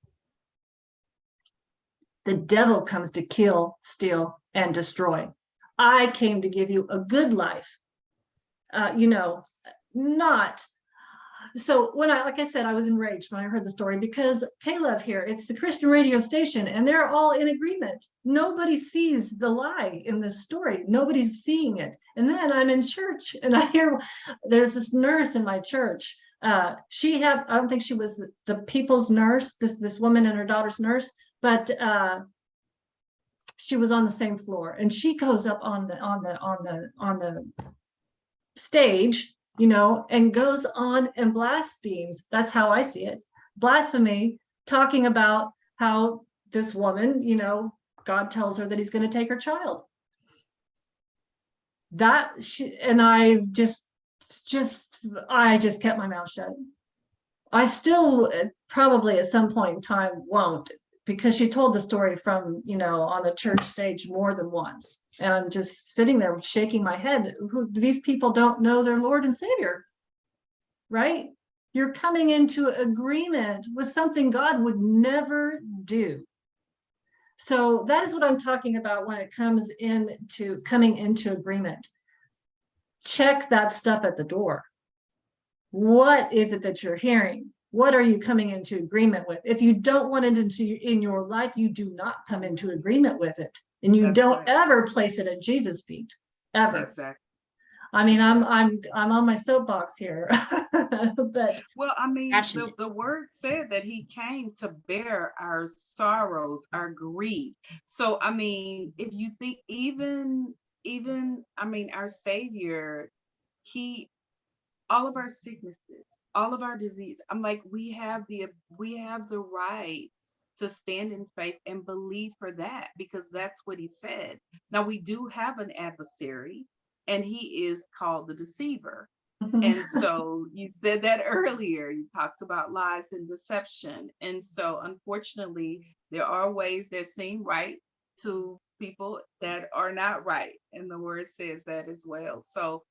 The devil comes to kill, steal, and destroy. I came to give you a good life. Uh, you know, not. So when I, like I said, I was enraged when I heard the story because K-Love here, it's the Christian radio station and they're all in agreement. Nobody sees the lie in this story. Nobody's seeing it. And then I'm in church and I hear there's this nurse in my church. Uh, she had, I don't think she was the, the people's nurse, this, this woman and her daughter's nurse, but uh, she was on the same floor and she goes up on the, on the, on the, on the stage, you know, and goes on and blasphemes. That's how I see it. Blasphemy, talking about how this woman, you know, God tells her that he's going to take her child. That she, and I just, just, I just kept my mouth shut. I still probably at some point in time won't because she told the story from, you know, on the church stage more than once. And I'm just sitting there shaking my head. Who, these people don't know their Lord and Savior, right? You're coming into agreement with something God would never do. So that is what I'm talking about when it comes into coming into agreement. Check that stuff at the door. What is it that you're hearing? What are you coming into agreement with? If you don't want it into in your life, you do not come into agreement with it. And you That's don't right. ever place it at Jesus' feet, ever. Exactly. I mean, I'm I'm I'm on my soapbox here, but Well, I mean, the, the word said that he came to bear our sorrows, our grief. So, I mean, if you think even, even, I mean, our savior, he, all of our sicknesses, all of our disease, I'm like, we have the, we have the right to stand in faith and believe for that because that's what he said. Now, we do have an adversary and he is called the deceiver. Mm-hmm. And so you said that earlier, you talked about lies and deception. And so unfortunately, there are ways that seem right to people that are not right. And the word says that as well. So,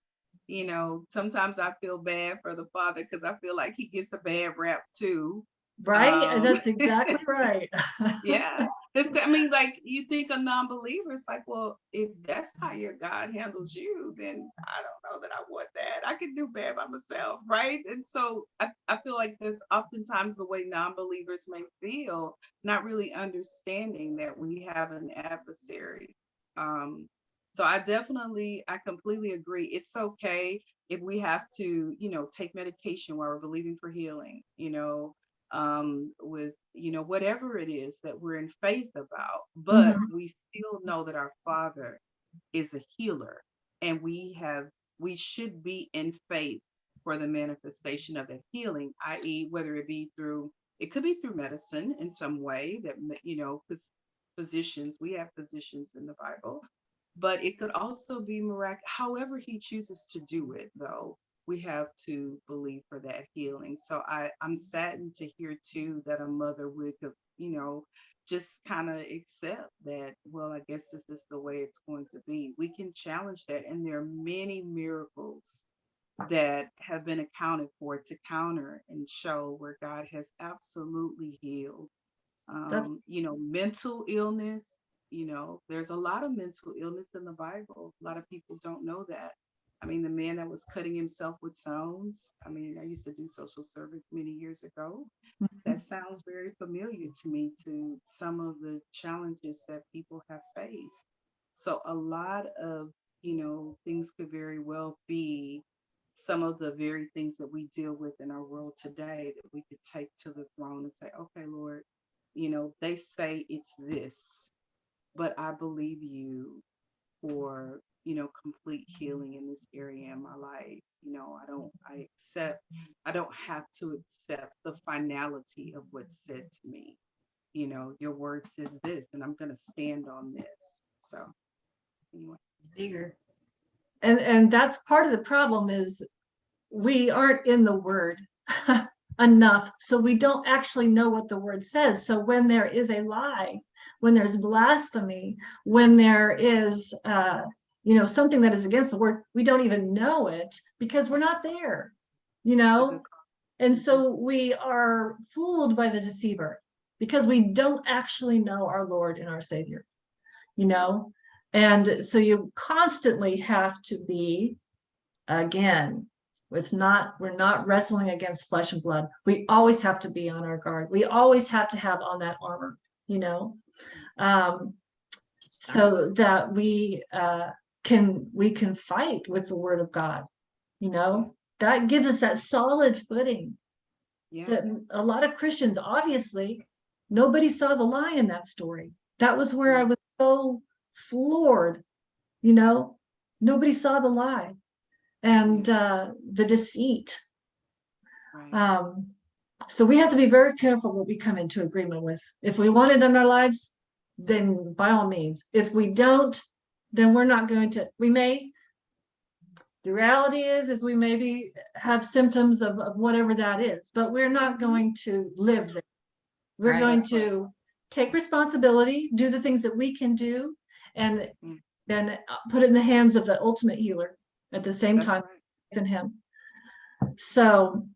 you know, sometimes I feel bad for the father because I feel like he gets a bad rap too. right, Um, that's exactly right. Yeah. It's, I mean, like you think a non-believer, it's like, well, if that's how your God handles you, then I don't know that I want that. I can do bad by myself, right? And so I, I feel like there's oftentimes the way non-believers may feel, not really understanding that we have an adversary. Um, so I definitely, I completely agree. It's okay if we have to, you know, take medication while we're believing for healing, you know, um, with, you know, whatever it is that we're in faith about, but we still know that our Father is a healer and we have, we should be in faith for the manifestation of that healing, i.e., whether it be through, it could be through medicine in some way that, you know, because physicians, we have physicians in the Bible, but it could also be miraculous. However, he chooses to do it, though, we have to believe for that healing. So I, I'm saddened to hear too that a mother would, have, you know, just kind of accept that, well, I guess this is the way it's going to be. We can challenge that. And there are many miracles that have been accounted for to counter and show where God has absolutely healed. Um, you know, mental illness, you know, there's a lot of mental illness in the Bible. A lot of people don't know that. I mean, the man that was cutting himself with stones. I mean, I used to do social service many years ago. Mm-hmm. That sounds very familiar to me to some of the challenges that people have faced. So a lot of, you know, things could very well be some of the very things that we deal with in our world today that we could take to the throne and say, okay, Lord, you know, they say it's this, but I believe you for, you know, complete mm-hmm. healing in this area in my life. You know, I don't, I accept, I don't have to accept the finality of what's said to me. You know, your word says this, and I'm going to stand on this. So, anyway. Bigger. And, and that's part of the problem is we aren't in the word enough. So we don't actually know what the word says. So when there is a lie, when there's blasphemy, when there is, uh, you know, something that is against the word, we don't even know it because we're not there, you know? And so we are fooled by the deceiver because we don't actually know our Lord and our Savior, you know? And so you constantly have to be, again, it's not, we're not wrestling against flesh and blood. We always have to be on our guard. We always have to have on that armor, you know? Um, so that we uh, can, we can fight with the word of God, you know? That gives us that solid footing Yeah, that a lot of Christians, obviously, nobody saw the lie in that story. That was where I was so floored, you know, nobody saw the lie and uh, the deceit. right. Um, so we have to be very careful what we come into agreement with. If we want it in our lives, then by all means. If we don't, then we're not going to, we may, the reality is, is we maybe have symptoms of, of whatever that is, but we're not going to live there. We're Right. going to take responsibility, do the things that we can do, and Mm. then uh, put it in the hands of the ultimate healer at the same That's time right. in him. So,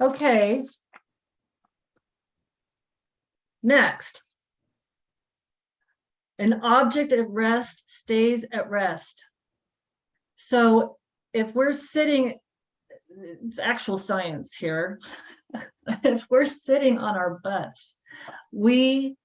okay. Next. An object at rest stays at rest. So if we're sitting, it's actual science here. If we're sitting on our butts, we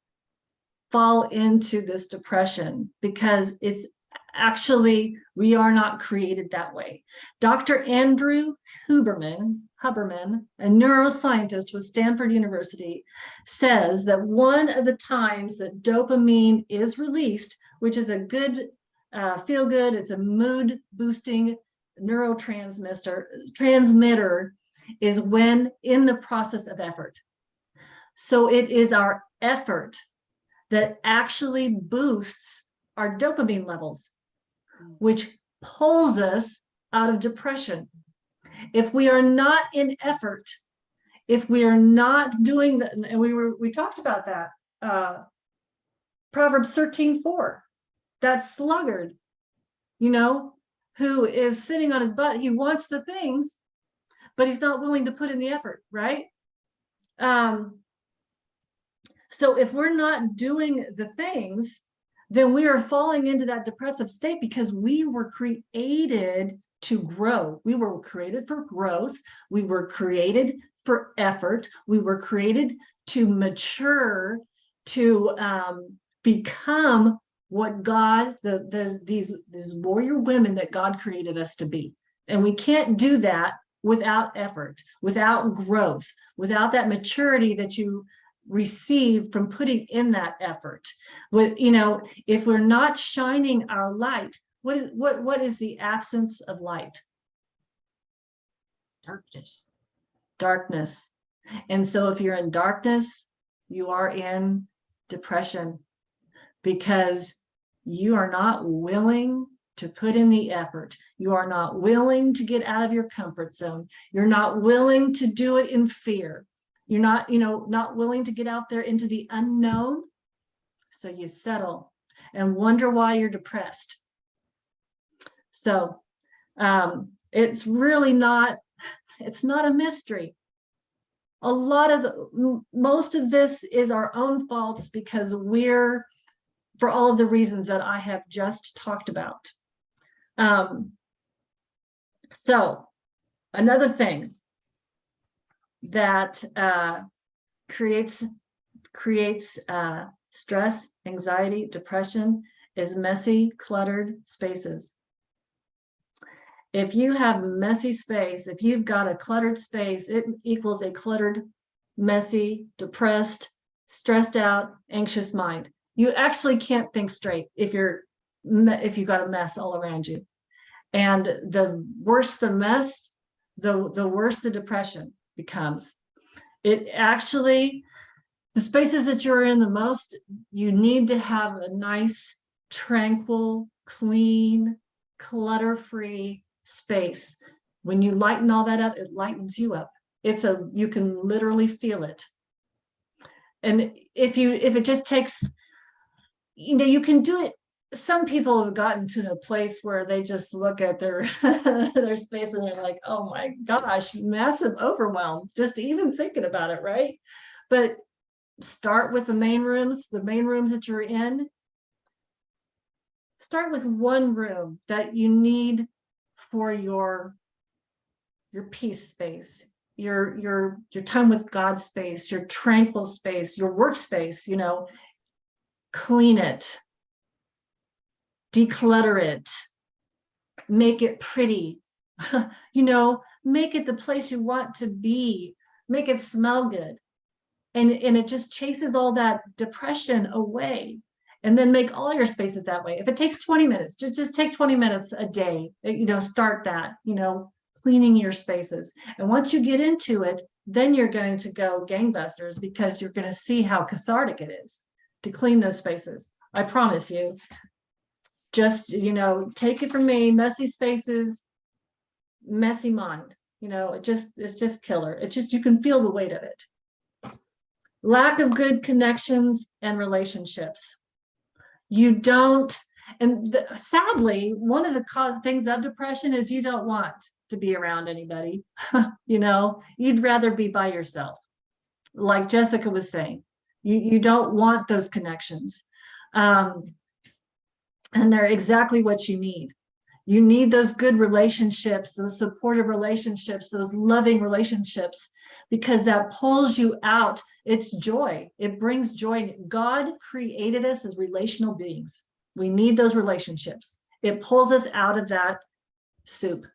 fall into this depression because it's actually, we are not created that way. Dr. Andrew Huberman, Huberman, a neuroscientist with Stanford University, says that one of the times that dopamine is released, which is a good uh, feel good, it's a mood boosting neurotransmitter transmitter, is when in the process of effort. So it is our effort that actually boosts our dopamine levels, which pulls us out of depression. If we are not in effort, if we are not doing that, and we were, we talked about that, uh, Proverbs 13, 4, that sluggard, you know, who is sitting on his butt, he wants the things, but he's not willing to put in the effort, right? Um, so if we're not doing the things, then we are falling into that depressive state because we were created to grow. We were created for growth. We were created for effort. We were created to mature, to um, become what God, the, the, these, these warrior women that God created us to be. And we can't do that without effort, without growth, without that maturity that you receive from putting in that effort. With, you know, if we're not shining our light, what is what what is the absence of light? Darkness. Darkness. And so if you're in darkness, you are in depression because you are not willing to put in the effort. You are not willing to get out of your comfort zone. You're not willing to do it in fear. You're not, you know, not willing to get out there into the unknown. So you settle and wonder why you're depressed. So um, it's really not, it's not a mystery. A lot of, most of this is our own faults because we're, for all of the reasons that I have just talked about. Um, so another thing that uh, creates creates uh, stress, anxiety, depression is messy, cluttered spaces. If you have messy space, if you've got a cluttered space, it equals a cluttered, messy, depressed, stressed out, anxious mind. You actually can't think straight if you're if you've got a mess all around you. And the worse the mess, the, the worse the depression becomes. It actually, the spaces that you're in the most, you need to have a nice, tranquil, clean, clutter-free space. When you lighten all that up, it lightens you up. It's a, you can literally feel it. And if you, if it just takes, you know, you can do it some people have gotten to a place where they just look at their their space and they're like, oh my gosh, massive overwhelm, just even thinking about it, right? But start with the main rooms, the main rooms that you're in. Start with one room that you need for your your peace space, your your your time with God space, your tranquil space, your workspace, you know, clean it, declutter it, make it pretty, you know, make it the place you want to be, make it smell good. And, and it just chases all that depression away. And then make all your spaces that way. If it takes 20 minutes, just, just take 20 minutes a day, uh, you know, start that, you know, cleaning your spaces. And once you get into it, then you're going to go gangbusters because you're going to see how cathartic it is to clean those spaces. I promise you. Just, you know, take it from me, messy spaces, messy mind, you know, it just, it's just killer. It's just, you can feel the weight of it. Lack of good connections and relationships. You don't, and the- sadly, one of the cause things of depression is you don't want to be around anybody. You know, you'd rather be by yourself. Like Jessica was saying, you, you don't want those connections. Um, and they're exactly what you need. You need those good relationships, those supportive relationships, those loving relationships, because that pulls you out. It's joy. It brings joy. God created us as relational beings. We need those relationships. It pulls us out of that soup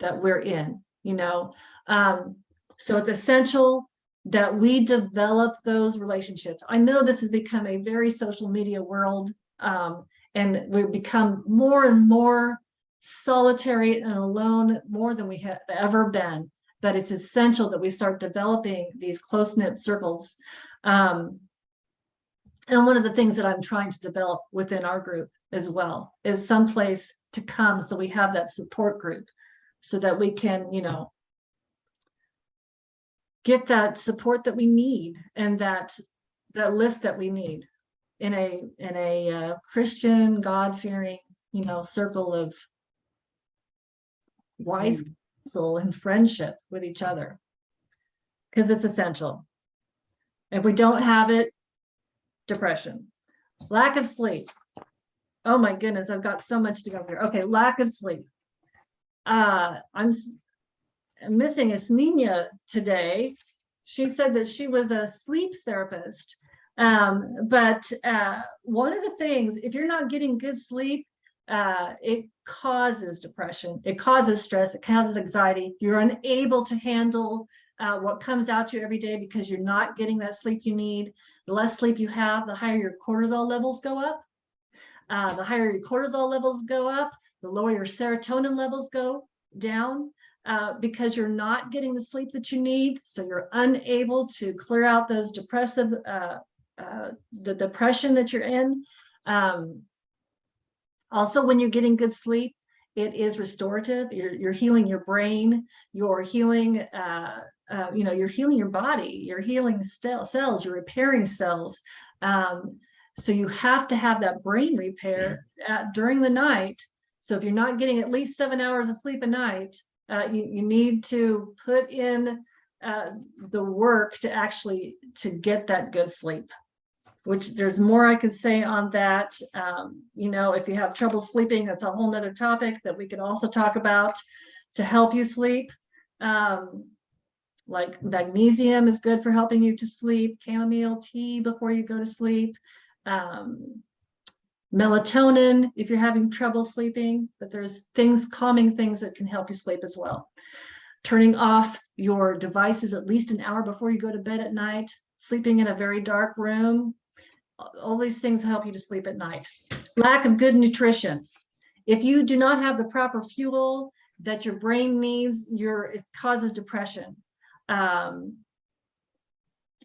that we're in, you know. Um, so it's essential that we develop those relationships. I know this has become a very social media world, um, and we've become more and more solitary and alone more than we have ever been. But it's essential that we start developing these close-knit circles. Um, and one of the things that I'm trying to develop within our group as well is someplace to come so we have that support group so that we can, you know, get that support that we need and that that lift that we need in a in a uh, Christian God-fearing, you know, circle of wise counsel and friendship with each other because it's essential. If we don't have it, depression, lack of sleep. Oh my goodness, I've got so much to go here. Okay, lack of sleep. Uh, I'm missing Ismenia today. She said that she was a sleep therapist. Um, but uh, one of the things, if you're not getting good sleep, uh, it causes depression, it causes stress, it causes anxiety. You're unable to handle uh, what comes out to you every day because you're not getting that sleep you need. The less sleep you have, the higher your cortisol levels go up. Uh, the higher your cortisol levels go up, the lower your serotonin levels go down uh, because you're not getting the sleep that you need. So you're unable to clear out those depressive, uh, uh, the depression that you're in. Um, also, when you're getting good sleep, it is restorative. You're, you're healing your brain, you're healing, uh, uh, you know, you're healing your body, you're healing cells, you're repairing cells. Um, so you have to have that brain repair at, during the night. So if you're not getting at least seven hours of sleep a night, uh, you, you need to put in uh, the work to actually to get that good sleep which there's more I can say on that. Um, you know, if you have trouble sleeping, that's a whole nother topic that we could also talk about to help you sleep. Um, like magnesium is good for helping you to sleep, chamomile tea before you go to sleep. Um, melatonin if you're having trouble sleeping, but there's things, calming things that can help you sleep as well. Turning off your devices at least an hour before you go to bed at night, sleeping in a very dark room. All these things help you to sleep at night. Lack of good nutrition. If you do not have the proper fuel that your brain needs, your, it causes depression. Um,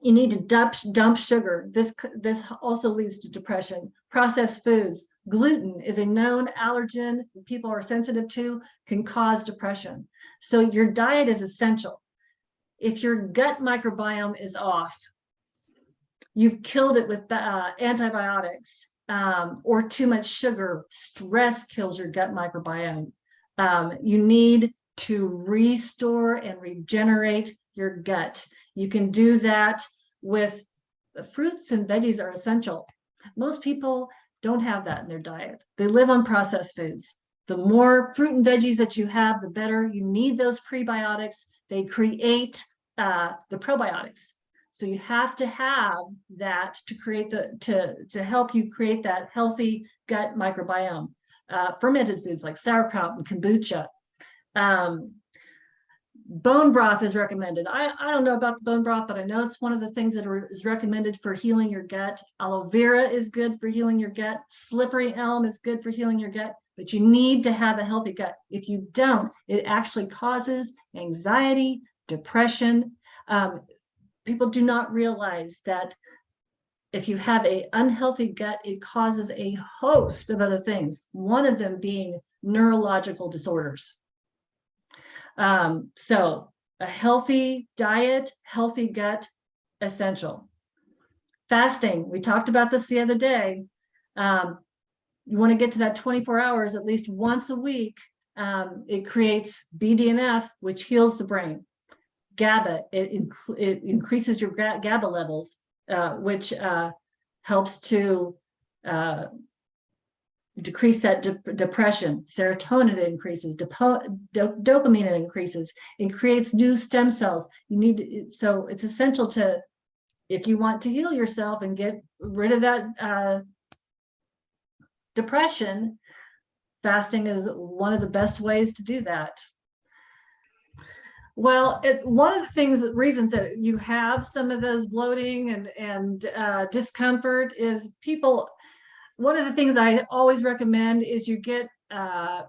you need to dump, dump sugar. This, this also leads to depression. Processed foods. Gluten is a known allergen people are sensitive to, can cause depression. So your diet is essential. If your gut microbiome is off, you've killed it with uh, antibiotics. um, or too much sugar. Stress kills your gut microbiome. Um, you need to restore and regenerate your gut. You can do that with fruits and veggies are essential. Most people don't have that in their diet. They live on processed foods. The more fruit and veggies that you have, the better. You need those prebiotics. They create uh, the probiotics. So you have to have that to create the, to, to help you create that healthy gut microbiome. Uh, fermented foods like sauerkraut and kombucha. Um, bone broth is recommended. I, I don't know about the bone broth, but I know it's one of the things that are, is recommended for healing your gut. Aloe vera is good for healing your gut. Slippery elm is good for healing your gut, but you need to have a healthy gut. If you don't, it actually causes anxiety, depression. Um, people do not realize that if you have a unhealthy gut, it causes a host of other things, one of them being neurological disorders. Um, so a healthy diet, healthy gut, essential. Fasting, we talked about this the other day. Um, you want to get to that 24 hours at least once a week. Um, it creates BDNF, which heals the brain. GABA, it, inc it increases your GABA levels, uh, which uh, helps to uh, decrease that de depression. Serotonin increases, do dopamine increases. It creates new stem cells. You need so it's essential to, if you want to heal yourself and get rid of that uh, depression, fasting is one of the best ways to do that. Well, it, one of the things, reasons that you have some of those bloating and, and uh, discomfort is people, one of the things I always recommend is you get, uh,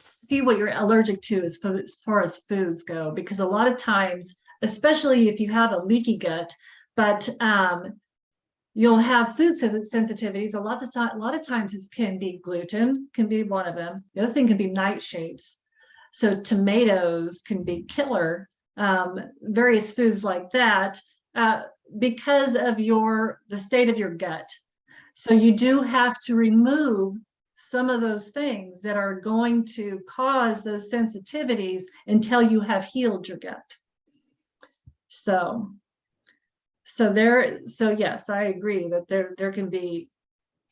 see what you're allergic to as, as far as foods go, because a lot of times, especially if you have a leaky gut, but um, you'll have food sensitivities. A lot of a lot of times it can be gluten, can be one of them. The other thing can be nightshades. So tomatoes can be killer, um, various foods like that, uh, because of your the state of your gut. So you do have to remove some of those things that are going to cause those sensitivities until you have healed your gut. So, so there, so yes, I agree that there, there can be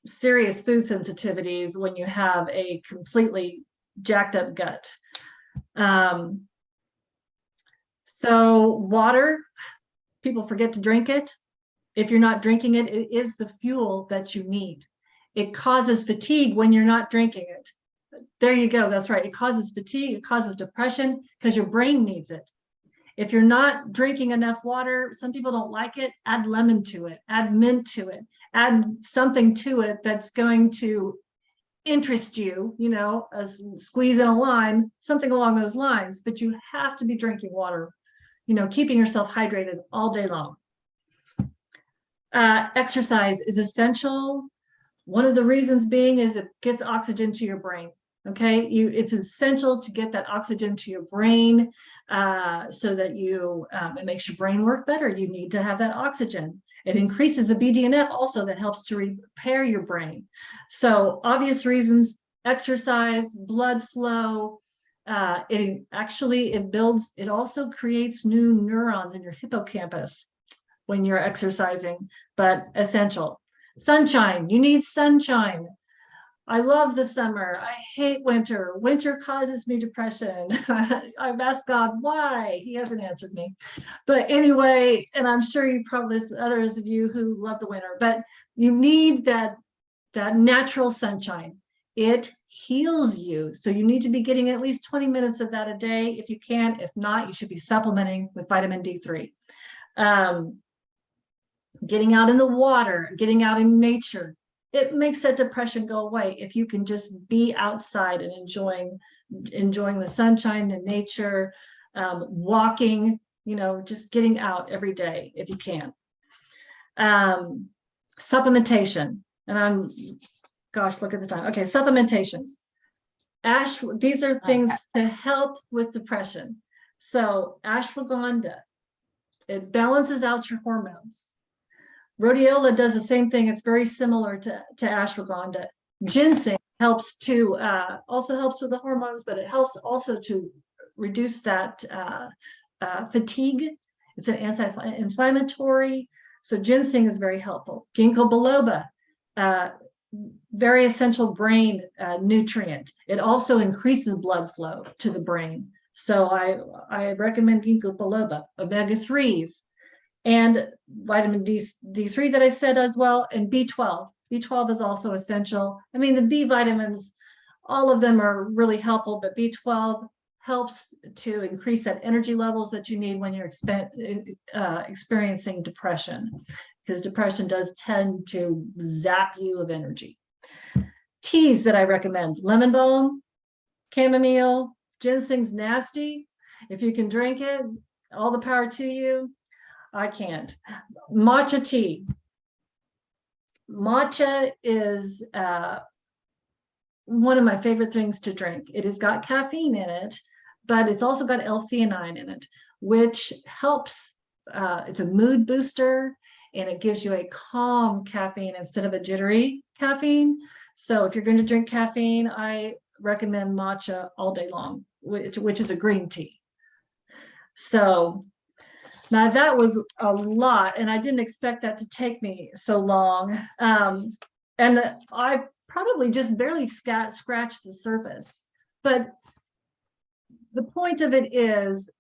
serious food sensitivities when you have a completely jacked up gut. Um, so water, people forget to drink it. If you're not drinking it, it is the fuel that you need. It causes fatigue when you're not drinking it. There you go. That's right. It causes fatigue. It causes depression because your brain needs it. If you're not drinking enough water, some people don't like it, add lemon to it, add mint to it, add something to it that's going to interest you, you know, as squeezing a lime, something along those lines, but you have to be drinking water, you know, keeping yourself hydrated all day long. Uh, exercise is essential. One of the reasons being is it gets oxygen to your brain. Okay, you it's essential to get that oxygen to your brain uh, so that you um, it makes your brain work better. You need to have that oxygen. It increases the BDNF also that helps to repair your brain. So obvious reasons, exercise, blood flow, uh, it actually, it builds, it also creates new neurons in your hippocampus when you're exercising, but essential. Sunshine, you need sunshine. I love the summer. I hate winter. Winter causes me depression. I've asked God why. He hasn't answered me. But anyway, and I'm sure you probably, others of you who love the winter, but you need that, that natural sunshine. It heals you. So you need to be getting at least 20 minutes of that a day if you can. If not, you should be supplementing with vitamin D3. Um, getting out in the water, getting out in nature, it makes that depression go away if you can just be outside and enjoying enjoying the sunshine the nature um, walking you know just getting out every day if you can. Um, supplementation and i'm gosh look at the time. Okay supplementation. Ash these are things to help with depression. So ashwagandha it balances out your hormones Rhodiola does the same thing. It's very similar to, to ashwagandha. Ginseng helps to, uh, also helps with the hormones, but it helps also to reduce that, uh, uh, fatigue. It's an anti-inflammatory. So ginseng is very helpful. Ginkgo biloba, uh, very essential brain uh, nutrient. It also increases blood flow to the brain. So I, I recommend ginkgo biloba, omega threes, and vitamin D, D3 that I said as well, and B12. B12 is also essential. I mean, the B vitamins, all of them are really helpful, but B12 helps to increase that energy levels that you need when you're uh, experiencing depression, because depression does tend to zap you of energy. Teas that I recommend, lemon balm, chamomile, ginseng's nasty. If you can drink it, all the power to you. I can't. Matcha tea. Matcha is uh, one of my favorite things to drink. It has got caffeine in it, but it's also got L-theanine in it, which helps. Uh, it's a mood booster and it gives you a calm caffeine instead of a jittery caffeine. So if you're going to drink caffeine, I recommend matcha all day long, which, which is a green tea. So now that was a lot, and I didn't expect that to take me so long. Um, and I probably just barely scratched the surface. But the point of it is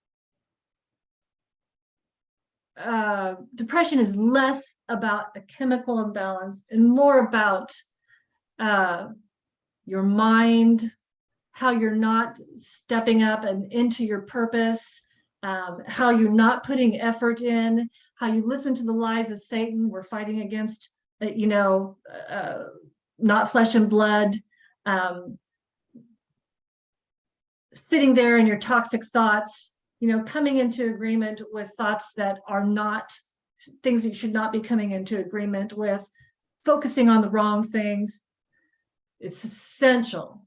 uh, depression is less about a chemical imbalance and more about uh, your mind, how you're not stepping up and into your purpose, um, how you're not putting effort in, how you listen to the lies of Satan. We're fighting against, uh, you know, uh, not flesh and blood. Um, sitting there in your toxic thoughts, you know, coming into agreement with thoughts that are not things that you should not be coming into agreement with, focusing on the wrong things. It's essential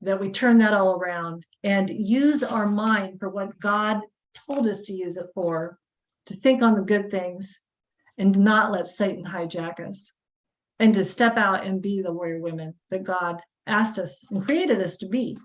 that we turn that all around and use our mind for what God told us to use it for, to think on the good things and not let Satan hijack us and to step out and be the warrior women that God asked us and created us to be.